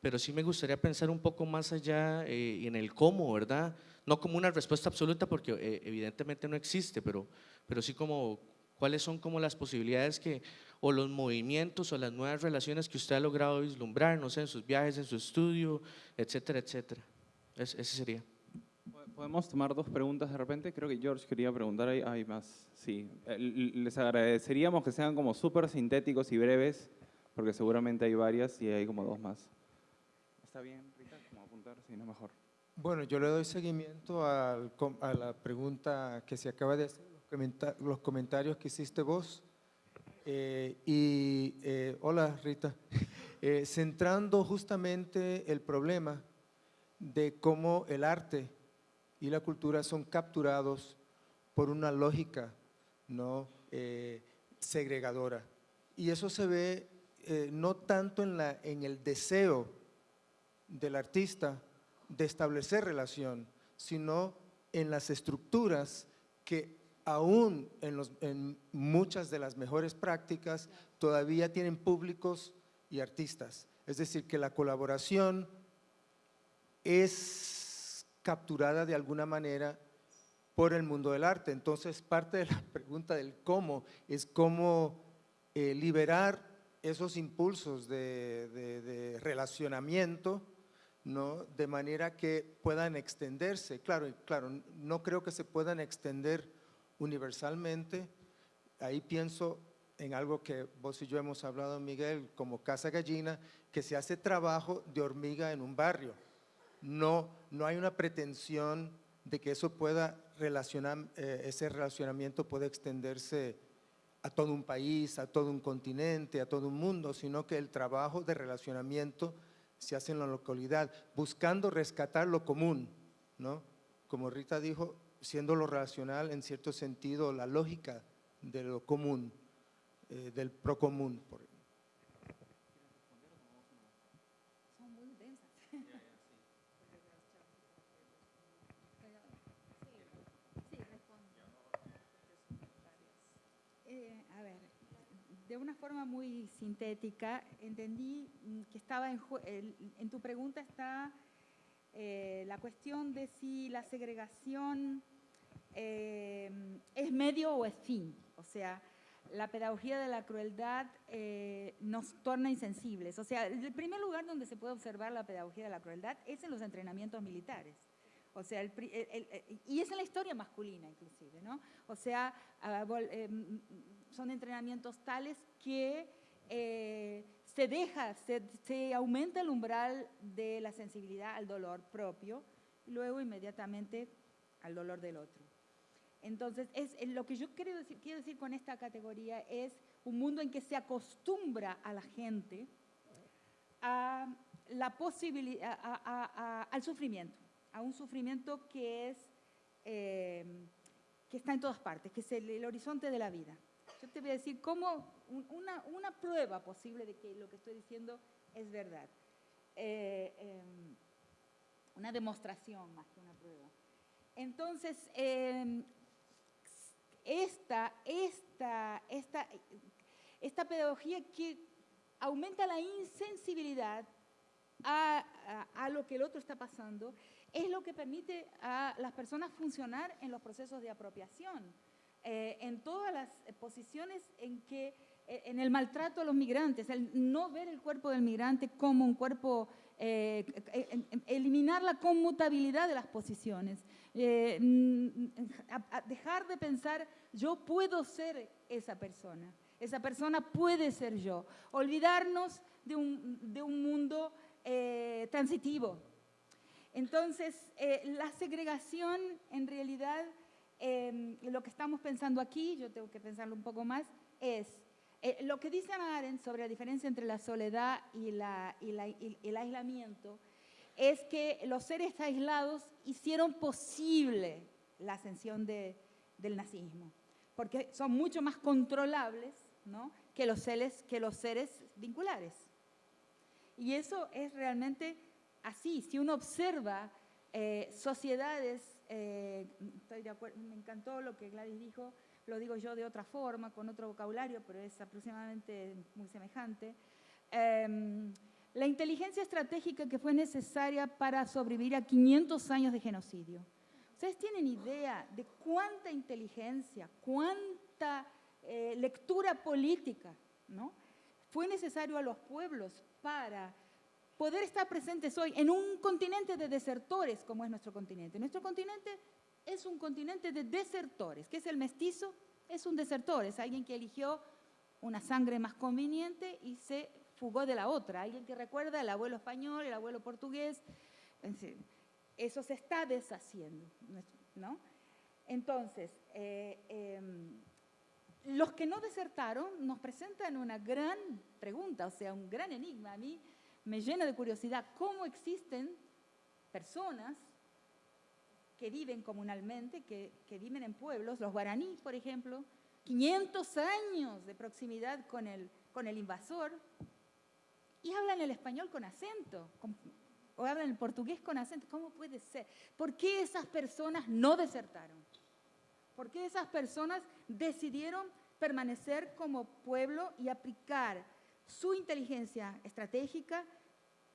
pero sí me gustaría pensar un poco más allá eh, en el cómo, ¿verdad? No como una respuesta absoluta, porque eh, evidentemente no existe, pero, pero sí como cuáles son como las posibilidades que, o los movimientos o las nuevas relaciones que usted ha logrado vislumbrar, no sé, en sus viajes, en su estudio, etcétera, etcétera. Es- ese sería. ¿Podemos tomar dos preguntas de repente? Creo que George quería preguntar, hay, más. Sí, Eh, les agradeceríamos que sean como súper sintéticos y breves, porque seguramente hay varias y hay como dos más. ¿Está bien, Rita? Apuntar, si no, mejor. Bueno, yo le doy seguimiento al a la pregunta que se acaba de hacer, los, comenta- los comentarios que hiciste vos. Eh, y eh, hola Rita, Eh, centrando justamente el problema de cómo el arte y la cultura son capturados por una lógica no segregadora. Y eso se ve no tanto en, la, en el deseo del artista de establecer relación, sino en las estructuras que aún en, muchas de las mejores prácticas todavía tienen públicos y artistas. Es decir, que la colaboración es capturada de alguna manera por el mundo del arte. Entonces, parte de la pregunta del cómo es cómo eh, liberar esos impulsos de relacionamiento, ¿no? de manera que puedan extenderse. Claro, claro, no creo que se puedan extender universalmente. Ahí pienso en algo que vos y yo hemos hablado, Miguel, como Casa Gallina, que se hace trabajo de hormiga en un barrio. No, no hay una pretensión de que eso pueda relacionar, eh, ese relacionamiento pueda extenderse a todo un país, a todo un continente, a todo un mundo, sino que el trabajo de relacionamiento se hace en la localidad, buscando rescatar lo común, ¿no? Como Rita dijo, siendo lo relacional en cierto sentido la lógica de lo común, eh, del procomún muy densas. Sí, respondo. Eh, a ver, de una forma muy sintética, entendí mm, que estaba en, en tu pregunta está eh, la cuestión de si la segregación eh, es medio o es fin. O sea, la pedagogía de la crueldad eh, nos torna insensibles. O sea, el primer lugar donde se puede observar la pedagogía de la crueldad es en los entrenamientos militares. O sea, y es en la historia masculina inclusive, ¿no? O sea, son entrenamientos tales que eh, se deja, se, aumenta el umbral de la sensibilidad al dolor propio y luego inmediatamente al dolor del otro. Entonces, es, eh, lo que yo quiero decir, con esta categoría es un mundo en que se acostumbra a la gente a la posibilidad, al sufrimiento, a un sufrimiento que es eh, que está en todas partes, que es el horizonte de la vida. Yo te voy a decir cómo un- una, prueba posible de que lo que estoy diciendo es verdad. Eh, em, una demostración más que una prueba. Entonces, em, esta, esta, esta, esta pedagogía que aumenta la insensibilidad a lo que el otro está pasando, es lo que permite a las personas funcionar en los procesos de apropiación, eh, en todas las posiciones en que, eh, en el maltrato a los migrantes, el no ver el cuerpo del migrante como un cuerpo eh, eliminar la conmutabilidad de las posiciones, eh, mm, dejar de pensar yo puedo ser esa persona, esa persona puede ser yo, olvidarnos de un, de un mundo eh, transitivo. Entonces, eh, la segregación en realidad, eh, lo que estamos pensando aquí, yo tengo que pensarlo un poco más, es eh, lo que dice Hannah Arendt sobre la diferencia entre la soledad y, la- y la- y el aislamiento, es que los seres aislados hicieron posible la ascensión de- del nazismo, porque son mucho más controlables ¿no? que, los seres, que los seres vinculares. Y eso es realmente así. Si uno observa eh, sociedades, eh, estoy de acuerdo, me encantó lo que Gladys dijo, lo digo yo de otra forma, con otro vocabulario, pero es aproximadamente muy semejante. Em, la inteligencia estratégica que fue necesaria para sobrevivir a 500 años de genocidio. ¿Ustedes tienen idea de cuánta inteligencia, cuánta eh, lectura política ¿no? fue necesario a los pueblos para poder estar presentes hoy en un continente de desertores como es nuestro continente? Nuestro continente es un continente de desertores. ¿Qué es el mestizo? Es un desertor, es alguien que eligió una sangre más conveniente y se fugó de la otra. Alguien que recuerda el abuelo español, el abuelo portugués. Eso se está deshaciendo, ¿no? Entonces, eh, eh, los que no desertaron nos presentan una gran pregunta, o sea, un gran enigma. A mí me llena de curiosidad cómo existen personas que viven comunalmente, que, viven en pueblos, los guaraníes, por ejemplo, 500 años de proximidad con el, invasor, y hablan el español con acento, o hablan el portugués con acento. ¿Cómo puede ser? ¿Por qué esas personas no desertaron? ¿Por qué esas personas decidieron permanecer como pueblo y aplicar su inteligencia estratégica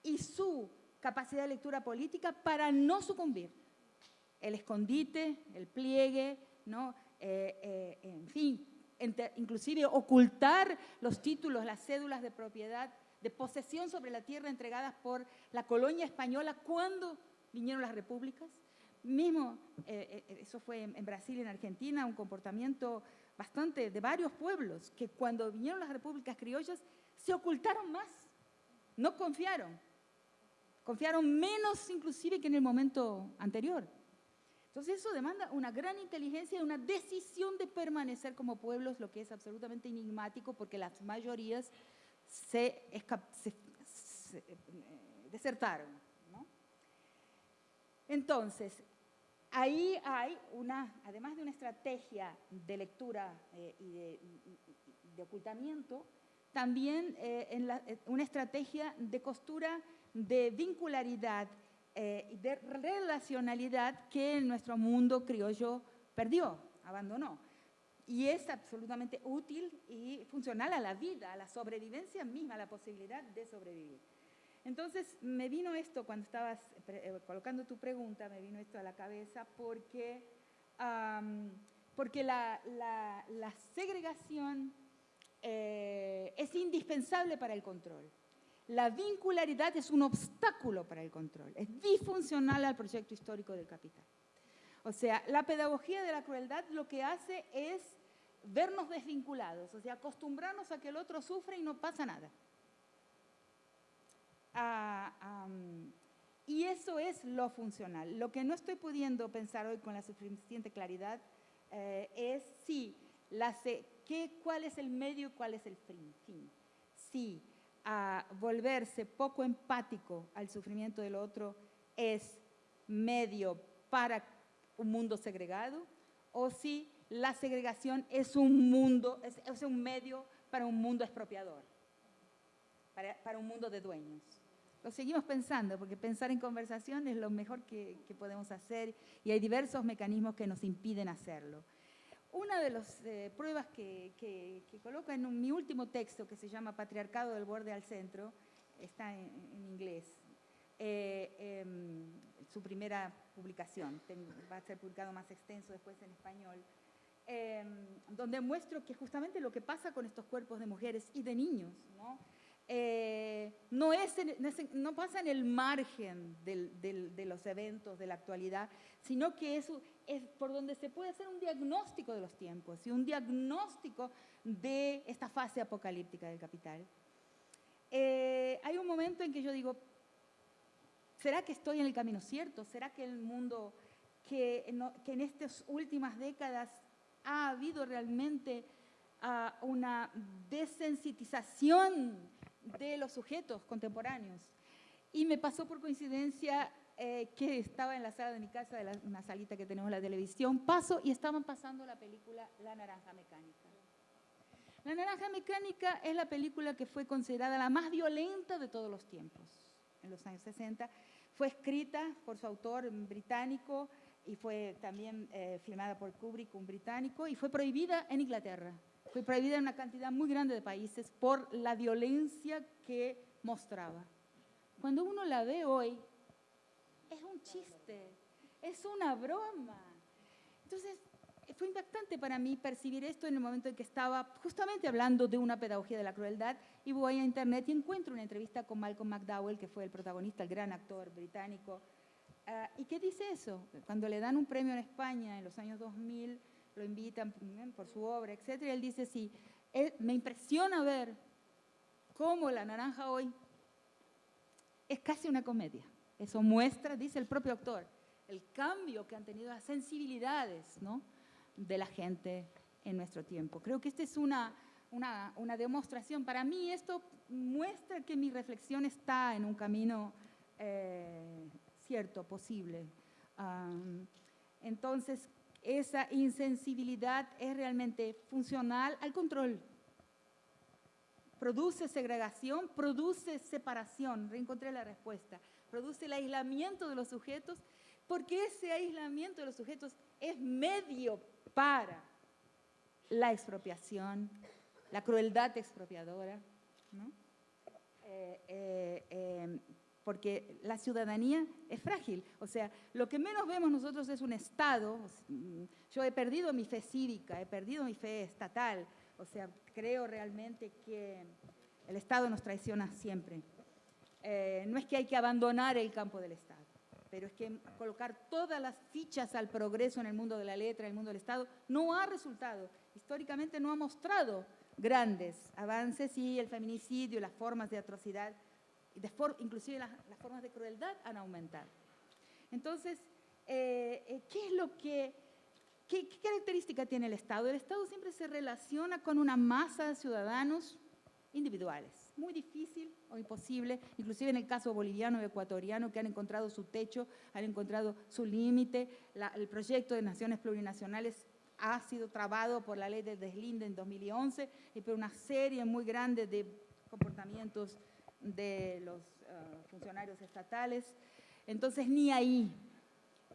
y su capacidad de lectura política para no sucumbir? El escondite, el pliegue, ¿no? Eh, eh, en fin, ente- inclusive ocultar los títulos, las cédulas de propiedad, de posesión sobre la tierra entregadas por la colonia española cuando vinieron las repúblicas. Mismo, eh, eso fue en, en Brasil y en Argentina, un comportamiento bastante de varios pueblos, que cuando vinieron las repúblicas criollas se ocultaron más, no confiaron, confiaron menos inclusive que en el momento anterior. Entonces eso demanda una gran inteligencia y una decisión de permanecer como pueblos, lo que es absolutamente enigmático porque las mayorías se, se- se, eh, desertaron. ¿no? Entonces, ahí hay una, además de una estrategia de lectura eh, y de, ocultamiento, también eh, eh, una estrategia de costura de vincularidad y de relacionalidad que en nuestro mundo criollo perdió, abandonó. Y es absolutamente útil y funcional a la vida, a la sobrevivencia misma, a la posibilidad de sobrevivir. Entonces, me vino esto cuando estabas pre- eh, colocando tu pregunta, me vino esto a la cabeza porque, porque la segregación eh, es indispensable para el control. La vincularidad es un obstáculo para el control, es disfuncional al proyecto histórico del capital. O sea, la pedagogía de la crueldad lo que hace es vernos desvinculados, o sea, acostumbrarnos a que el otro sufre y no pasa nada. Am, y eso es lo funcional. Lo que no estoy pudiendo pensar hoy con la suficiente claridad eh, es si la qué, cuál es el medio y cuál es el fin. Si a volverse poco empático al sufrimiento del otro es medio para un mundo segregado o si la segregación es un mundo, es, es un medio para un mundo expropiador, para, para un mundo de dueños. Lo seguimos pensando, porque pensar en conversación es lo mejor que, que podemos hacer y hay diversos mecanismos que nos impiden hacerlo. Una de las eh, pruebas que, que, que coloco en un- mi último texto, que se llama Patriarcado del borde al centro, está en, en inglés, eh, em, su primera publicación, va a ser publicado más extenso después en español, em, donde muestro que justamente lo que pasa con estos cuerpos de mujeres y de niños, ¿no? Eh, no, pasa en el margen de los eventos de la actualidad, sino que es, es por donde se puede hacer un diagnóstico de los tiempos y un diagnóstico de esta fase apocalíptica del capital. Eh, hay un momento en que yo digo, ¿será que estoy en el camino cierto? ¿Será que el mundo que, en estas últimas décadas ha habido realmente uh, una desensitización de los sujetos contemporáneos. Y me pasó por coincidencia eh, que estaba en la sala de mi casa, de la, una salita que tenemos en la televisión, paso y estaban pasando la película La Naranja Mecánica. La Naranja Mecánica es la película que fue considerada la más violenta de todos los tiempos, en los años 60. Fue escrita por su autor británico y fue también eh, filmada por Kubrick, un británico, y fue prohibida en Inglaterra. Fue prohibida en una cantidad muy grande de países por la violencia que mostraba. Cuando uno la ve hoy, es un chiste, es una broma. Entonces, fue impactante para mí percibir esto en el momento en que estaba justamente hablando de una pedagogía de la crueldad y voy a internet y encuentro una entrevista con Malcolm McDowell, que fue el protagonista, el gran actor británico. Ah, ¿Y qué dice eso? Cuando le dan un premio en España en los años 2000, lo invitan por su obra, etc. Y él dice, sí, me impresiona ver cómo La Naranja hoy es casi una comedia. Eso muestra, dice el propio autor, el cambio que han tenido las sensibilidades ¿no? de la gente en nuestro tiempo. Creo que esta es una, una, una, demostración. Para mí esto muestra que mi reflexión está en un camino eh, cierto, posible. entonces, esa insensibilidad es realmente funcional al control. Produce segregación, produce separación, reencontré la respuesta, produce el aislamiento de los sujetos, porque ese aislamiento de los sujetos es medio para la expropiación, la crueldad expropiadora. ¿no? Eh, eh, eh, porque la ciudadanía es frágil. O sea, lo que menos vemos nosotros es un Estado. Mm, yo he perdido mi fe cívica, he perdido mi fe estatal. O sea, creo realmente que el Estado nos traiciona siempre. Eh, no es que hay que abandonar el campo del Estado, pero es que colocar todas las fichas al progreso en el mundo de la letra, en el mundo del Estado, no ha resultado. Históricamente no ha mostrado grandes avances y el feminicidio, las formas de atrocidad inclusive las, formas de crueldad han aumentado. Entonces, eh, eh, ¿qué es lo que, qué, característica tiene el Estado? El Estado siempre se relaciona con una masa de ciudadanos individuales. Muy difícil o imposible, inclusive en el caso boliviano y ecuatoriano, que han encontrado su techo, han encontrado su límite. El proyecto de naciones plurinacionales ha sido trabado por la ley de deslinde en 2011 y por una serie muy grande de comportamientos de los eh, funcionarios estatales. Entonces, ni ahí.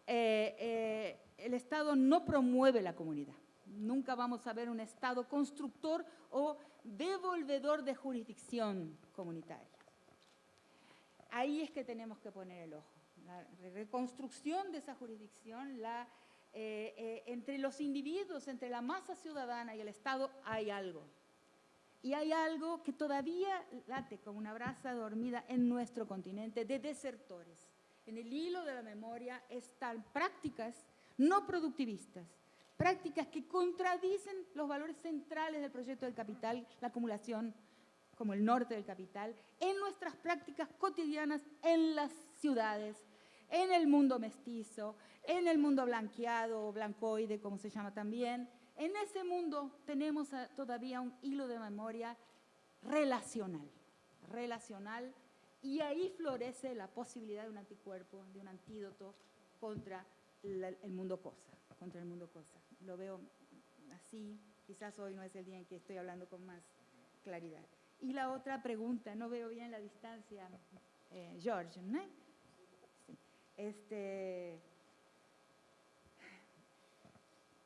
Eh, eh, el Estado no promueve la comunidad. Nunca vamos a ver un Estado constructor o devolvedor de jurisdicción comunitaria. Ahí es que tenemos que poner el ojo. La reconstrucción de esa jurisdicción, la, entre los individuos, entre la masa ciudadana y el Estado, hay algo. Y hay algo que todavía late como una brasa dormida en nuestro continente de desertores. En el hilo de la memoria están prácticas no productivistas, prácticas que contradicen los valores centrales del proyecto del capital, la acumulación como el norte del capital, en nuestras prácticas cotidianas en las ciudades, en el mundo mestizo, en el mundo blanqueado o blancoide, como se llama también, en ese mundo tenemos todavía un hilo de memoria relacional, relacional, y ahí florece la posibilidad de un anticuerpo, de un antídoto contra el mundo cosa, contra el mundo cosa. Lo veo así, quizás hoy no es el día en que estoy hablando con más claridad. Y la otra pregunta, no veo bien la distancia, eh, George, ¿no? Este,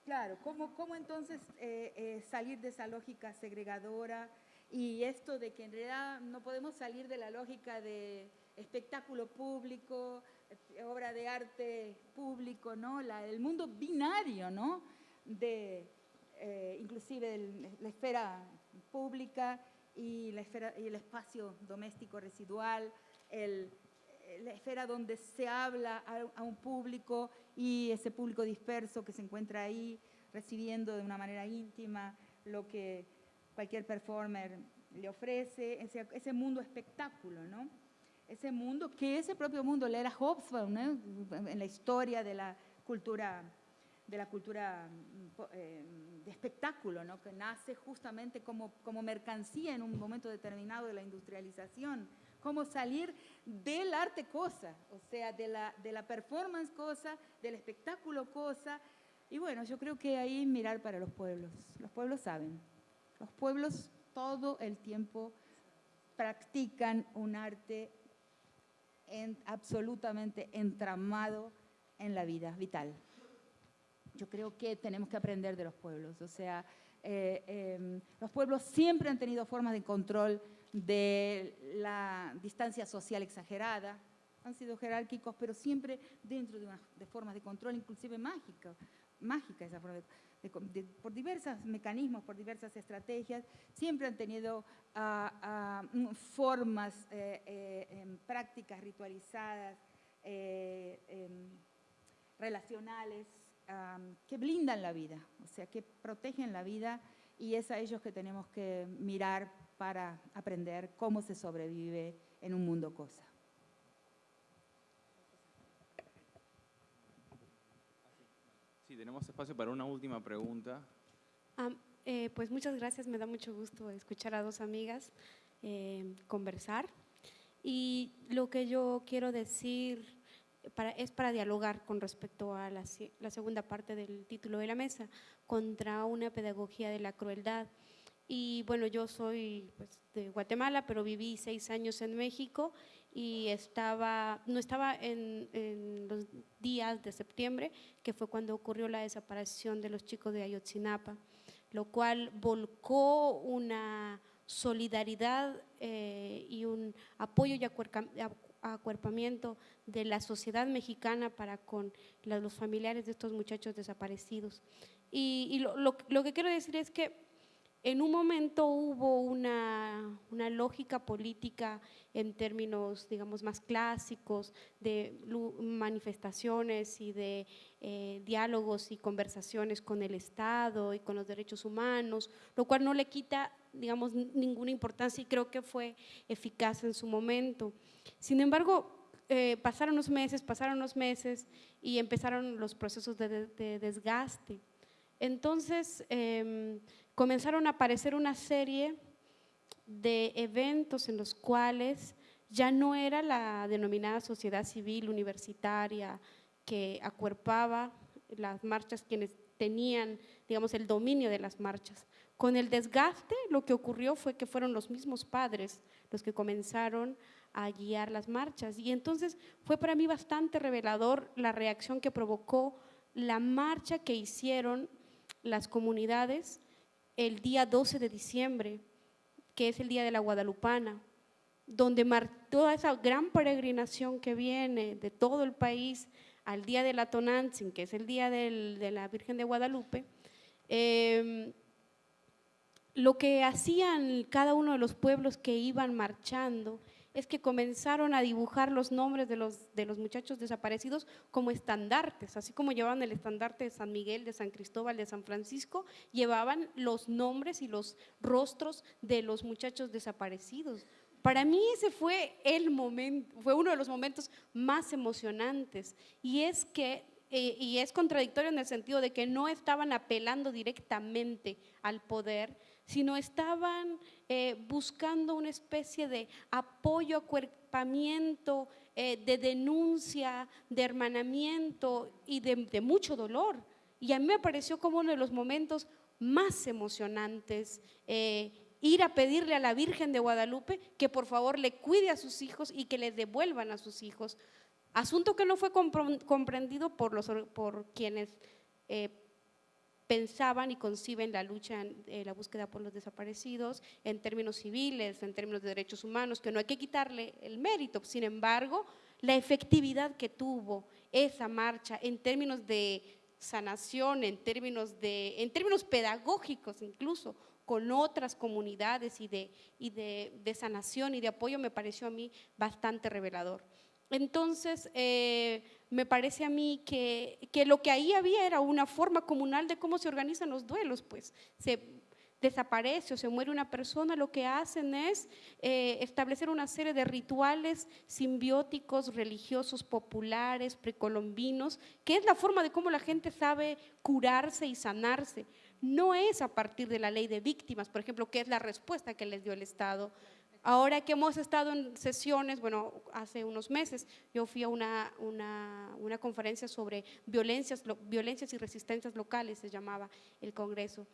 Claro, ¿cómo, cómo entonces eh, eh, salir de esa lógica segregadora y esto de que en realidad no podemos salir de la lógica de espectáculo público, eh, obra de arte público, ¿no? El mundo binario, ¿no? De, inclusive la esfera pública y, y el espacio doméstico residual, el, la esfera donde se habla a, a, un público y ese público disperso que se encuentra ahí recibiendo de una manera íntima lo que cualquier performer le ofrece, ese, ese mundo espectáculo, ¿no? Ese mundo, que ese propio mundo le era Hobsbawm, ¿no? en la historia de la cultura, de la cultura eh, de espectáculo, ¿no? que nace justamente como, como mercancía en un momento determinado de la industrialización, cómo salir del arte cosa, o sea, de la, de la performance cosa, del espectáculo cosa, y bueno, yo creo que ahí mirar para los pueblos, los pueblos saben, los pueblos todo el tiempo practican un arte en, absolutamente entramado en la vida vital. Yo creo que tenemos que aprender de los pueblos, o sea, eh, eh, los pueblos siempre han tenido formas de control de la distancia social exagerada, han sido jerárquicos, pero siempre dentro de, una, formas de control, inclusive mágica, mágica esa forma de, por diversos mecanismos, por diversas estrategias, siempre han tenido uh, uh, formas, eh, eh, prácticas ritualizadas, eh, em, relacionales, que blindan la vida, o sea, que protegen la vida y es a ellos que tenemos que mirar para aprender cómo se sobrevive en un mundo cosa. Sí, tenemos espacio para una última pregunta. Um, eh, pues muchas gracias, me da mucho gusto escuchar a dos amigas eh, conversar. Y lo que yo quiero decir para, es para dialogar con respecto a la, la, segunda parte del título de la mesa, contra una pedagogía de la crueldad. Y bueno, yo soy pues, de Guatemala, pero viví seis años en México y estaba, no estaba en, en, los días de septiembre, que fue cuando ocurrió la desaparición de los chicos de Ayotzinapa, lo cual volcó una solidaridad eh, y un apoyo y acuerpamiento de la sociedad mexicana para con los familiares de estos muchachos desaparecidos. Y, y lo, lo, lo que quiero decir es que en un momento hubo una, una, lógica política en términos, digamos, más clásicos de manifestaciones y de eh, diálogos y conversaciones con el Estado y con los derechos humanos, lo cual no le quita, digamos, ninguna importancia y creo que fue eficaz en su momento. Sin embargo, eh, pasaron los meses, pasaron los meses y empezaron los procesos de, de desgaste. Entonces, eh, comenzaron a aparecer una serie de eventos en los cuales ya no era la denominada sociedad civil universitaria que acuerpaba las marchas quienes tenían, digamos, el dominio de las marchas. Con el desgaste lo que ocurrió fue que fueron los mismos padres los que comenzaron a guiar las marchas y entonces fue para mí bastante revelador la reacción que provocó la marcha que hicieron las comunidades el día 12 de diciembre, que es el día de la Guadalupana, donde toda esa gran peregrinación que viene de todo el país al día de la Tonantzin, que es el día de la Virgen de Guadalupe, eh, lo que hacían cada uno de los pueblos que iban marchando es que comenzaron a dibujar los nombres de los, de los muchachos desaparecidos como estandartes, así como llevaban el estandarte de San Miguel, de San Cristóbal, de San Francisco, llevaban los nombres y los rostros de los muchachos desaparecidos. Para mí ese fue el momento, fue uno de los momentos más emocionantes y es que eh, y es contradictorio en el sentido de que no estaban apelando directamente al poder, sino estaban eh, buscando una especie de apoyo, acuerpamiento, eh, de denuncia, de hermanamiento y de, mucho dolor. Y a mí me pareció como uno de los momentos más emocionantes. Eh, ir a pedirle a la Virgen de Guadalupe que por favor le cuide a sus hijos y que le devuelvan a sus hijos. Asunto que no fue comprendido por, los, por quienes pensaban y conciben la lucha, eh, la búsqueda por los desaparecidos en términos civiles, en términos de derechos humanos, que no hay que quitarle el mérito. Sin embargo, la efectividad que tuvo esa marcha en términos de sanación, en términos, de, en términos pedagógicos incluso, con otras comunidades y, de, y de, de sanación y de apoyo me pareció a mí bastante revelador. Entonces, eh, me parece a mí que, que, lo que ahí había era una forma comunal de cómo se organizan los duelos, pues se desaparece o se muere una persona, lo que hacen es eh, establecer una serie de rituales simbióticos, religiosos, populares, precolombinos, que es la forma de cómo la gente sabe curarse y sanarse. No es a partir de la ley de víctimas, por ejemplo, que es la respuesta que les dio el Estado. Ahora que hemos estado en sesiones, bueno, hace unos meses, yo fui a una, una, una conferencia sobre violencias, violencias y resistencias locales, se llamaba el Congreso.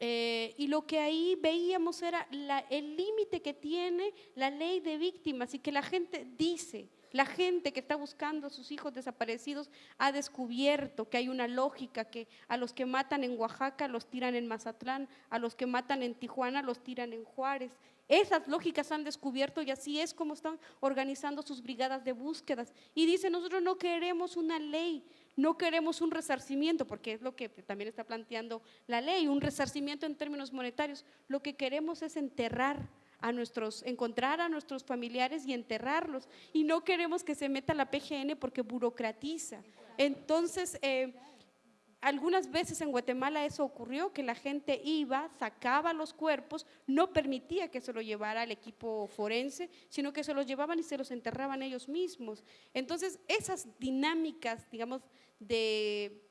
Eh, y lo que ahí veíamos era el límite que tiene la ley de víctimas y que la gente dice, la gente que está buscando a sus hijos desaparecidos ha descubierto que hay una lógica que a los que matan en Oaxaca los tiran en Mazatlán, a los que matan en Tijuana los tiran en Juárez. Esas lógicas han descubierto y así es como están organizando sus brigadas de búsquedas. Y dicen, nosotros no queremos una ley, no queremos un resarcimiento, porque es lo que también está planteando la ley, un resarcimiento en términos monetarios. Lo que queremos es enterrar a nuestros, encontrar a nuestros familiares y enterrarlos. Y no queremos que se meta la PGN porque burocratiza. Entonces, eh, algunas veces en Guatemala eso ocurrió, que la gente iba, sacaba los cuerpos, no permitía que se lo llevara el equipo forense, sino que se los llevaban y se los enterraban ellos mismos. Entonces, esas dinámicas, digamos, de,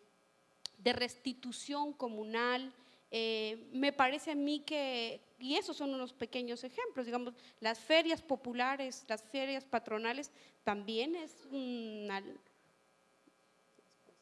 de restitución comunal, eh, me parece a mí que, y esos son unos pequeños ejemplos, digamos, las ferias populares, las ferias patronales, también es una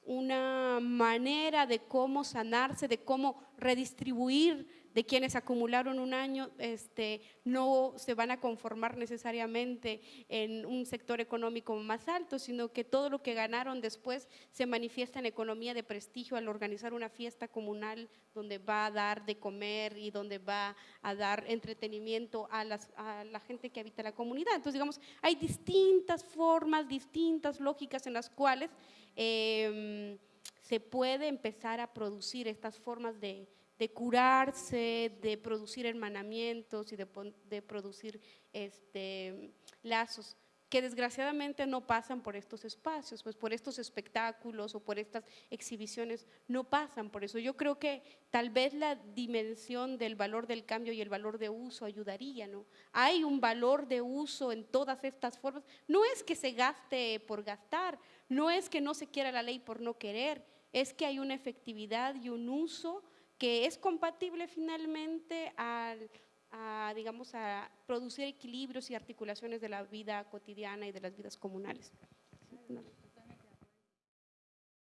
una manera de cómo sanarse, de cómo redistribuir de quienes acumularon un año, este, no se van a conformar necesariamente en un sector económico más alto, sino que todo lo que ganaron después se manifiesta en economía de prestigio al organizar una fiesta comunal donde va a dar de comer y donde va a dar entretenimiento a, a la gente que habita la comunidad. Entonces, digamos, hay distintas formas, distintas lógicas en las cuales Em, se puede empezar a producir estas formas de, curarse, de producir hermanamientos y de, producir este, lazos que desgraciadamente no pasan por estos espacios, pues por estos espectáculos o por estas exhibiciones no pasan por eso. Yo creo que tal vez la dimensión del valor del cambio y el valor de uso ayudaría, ¿no? Hay un valor de uso en todas estas formas. No es que se gaste por gastar, no es que no se quiera la ley por no querer, es que hay una efectividad y un uso que es compatible finalmente al a, digamos, a producir equilibrios y articulaciones de la vida cotidiana y de las vidas comunales.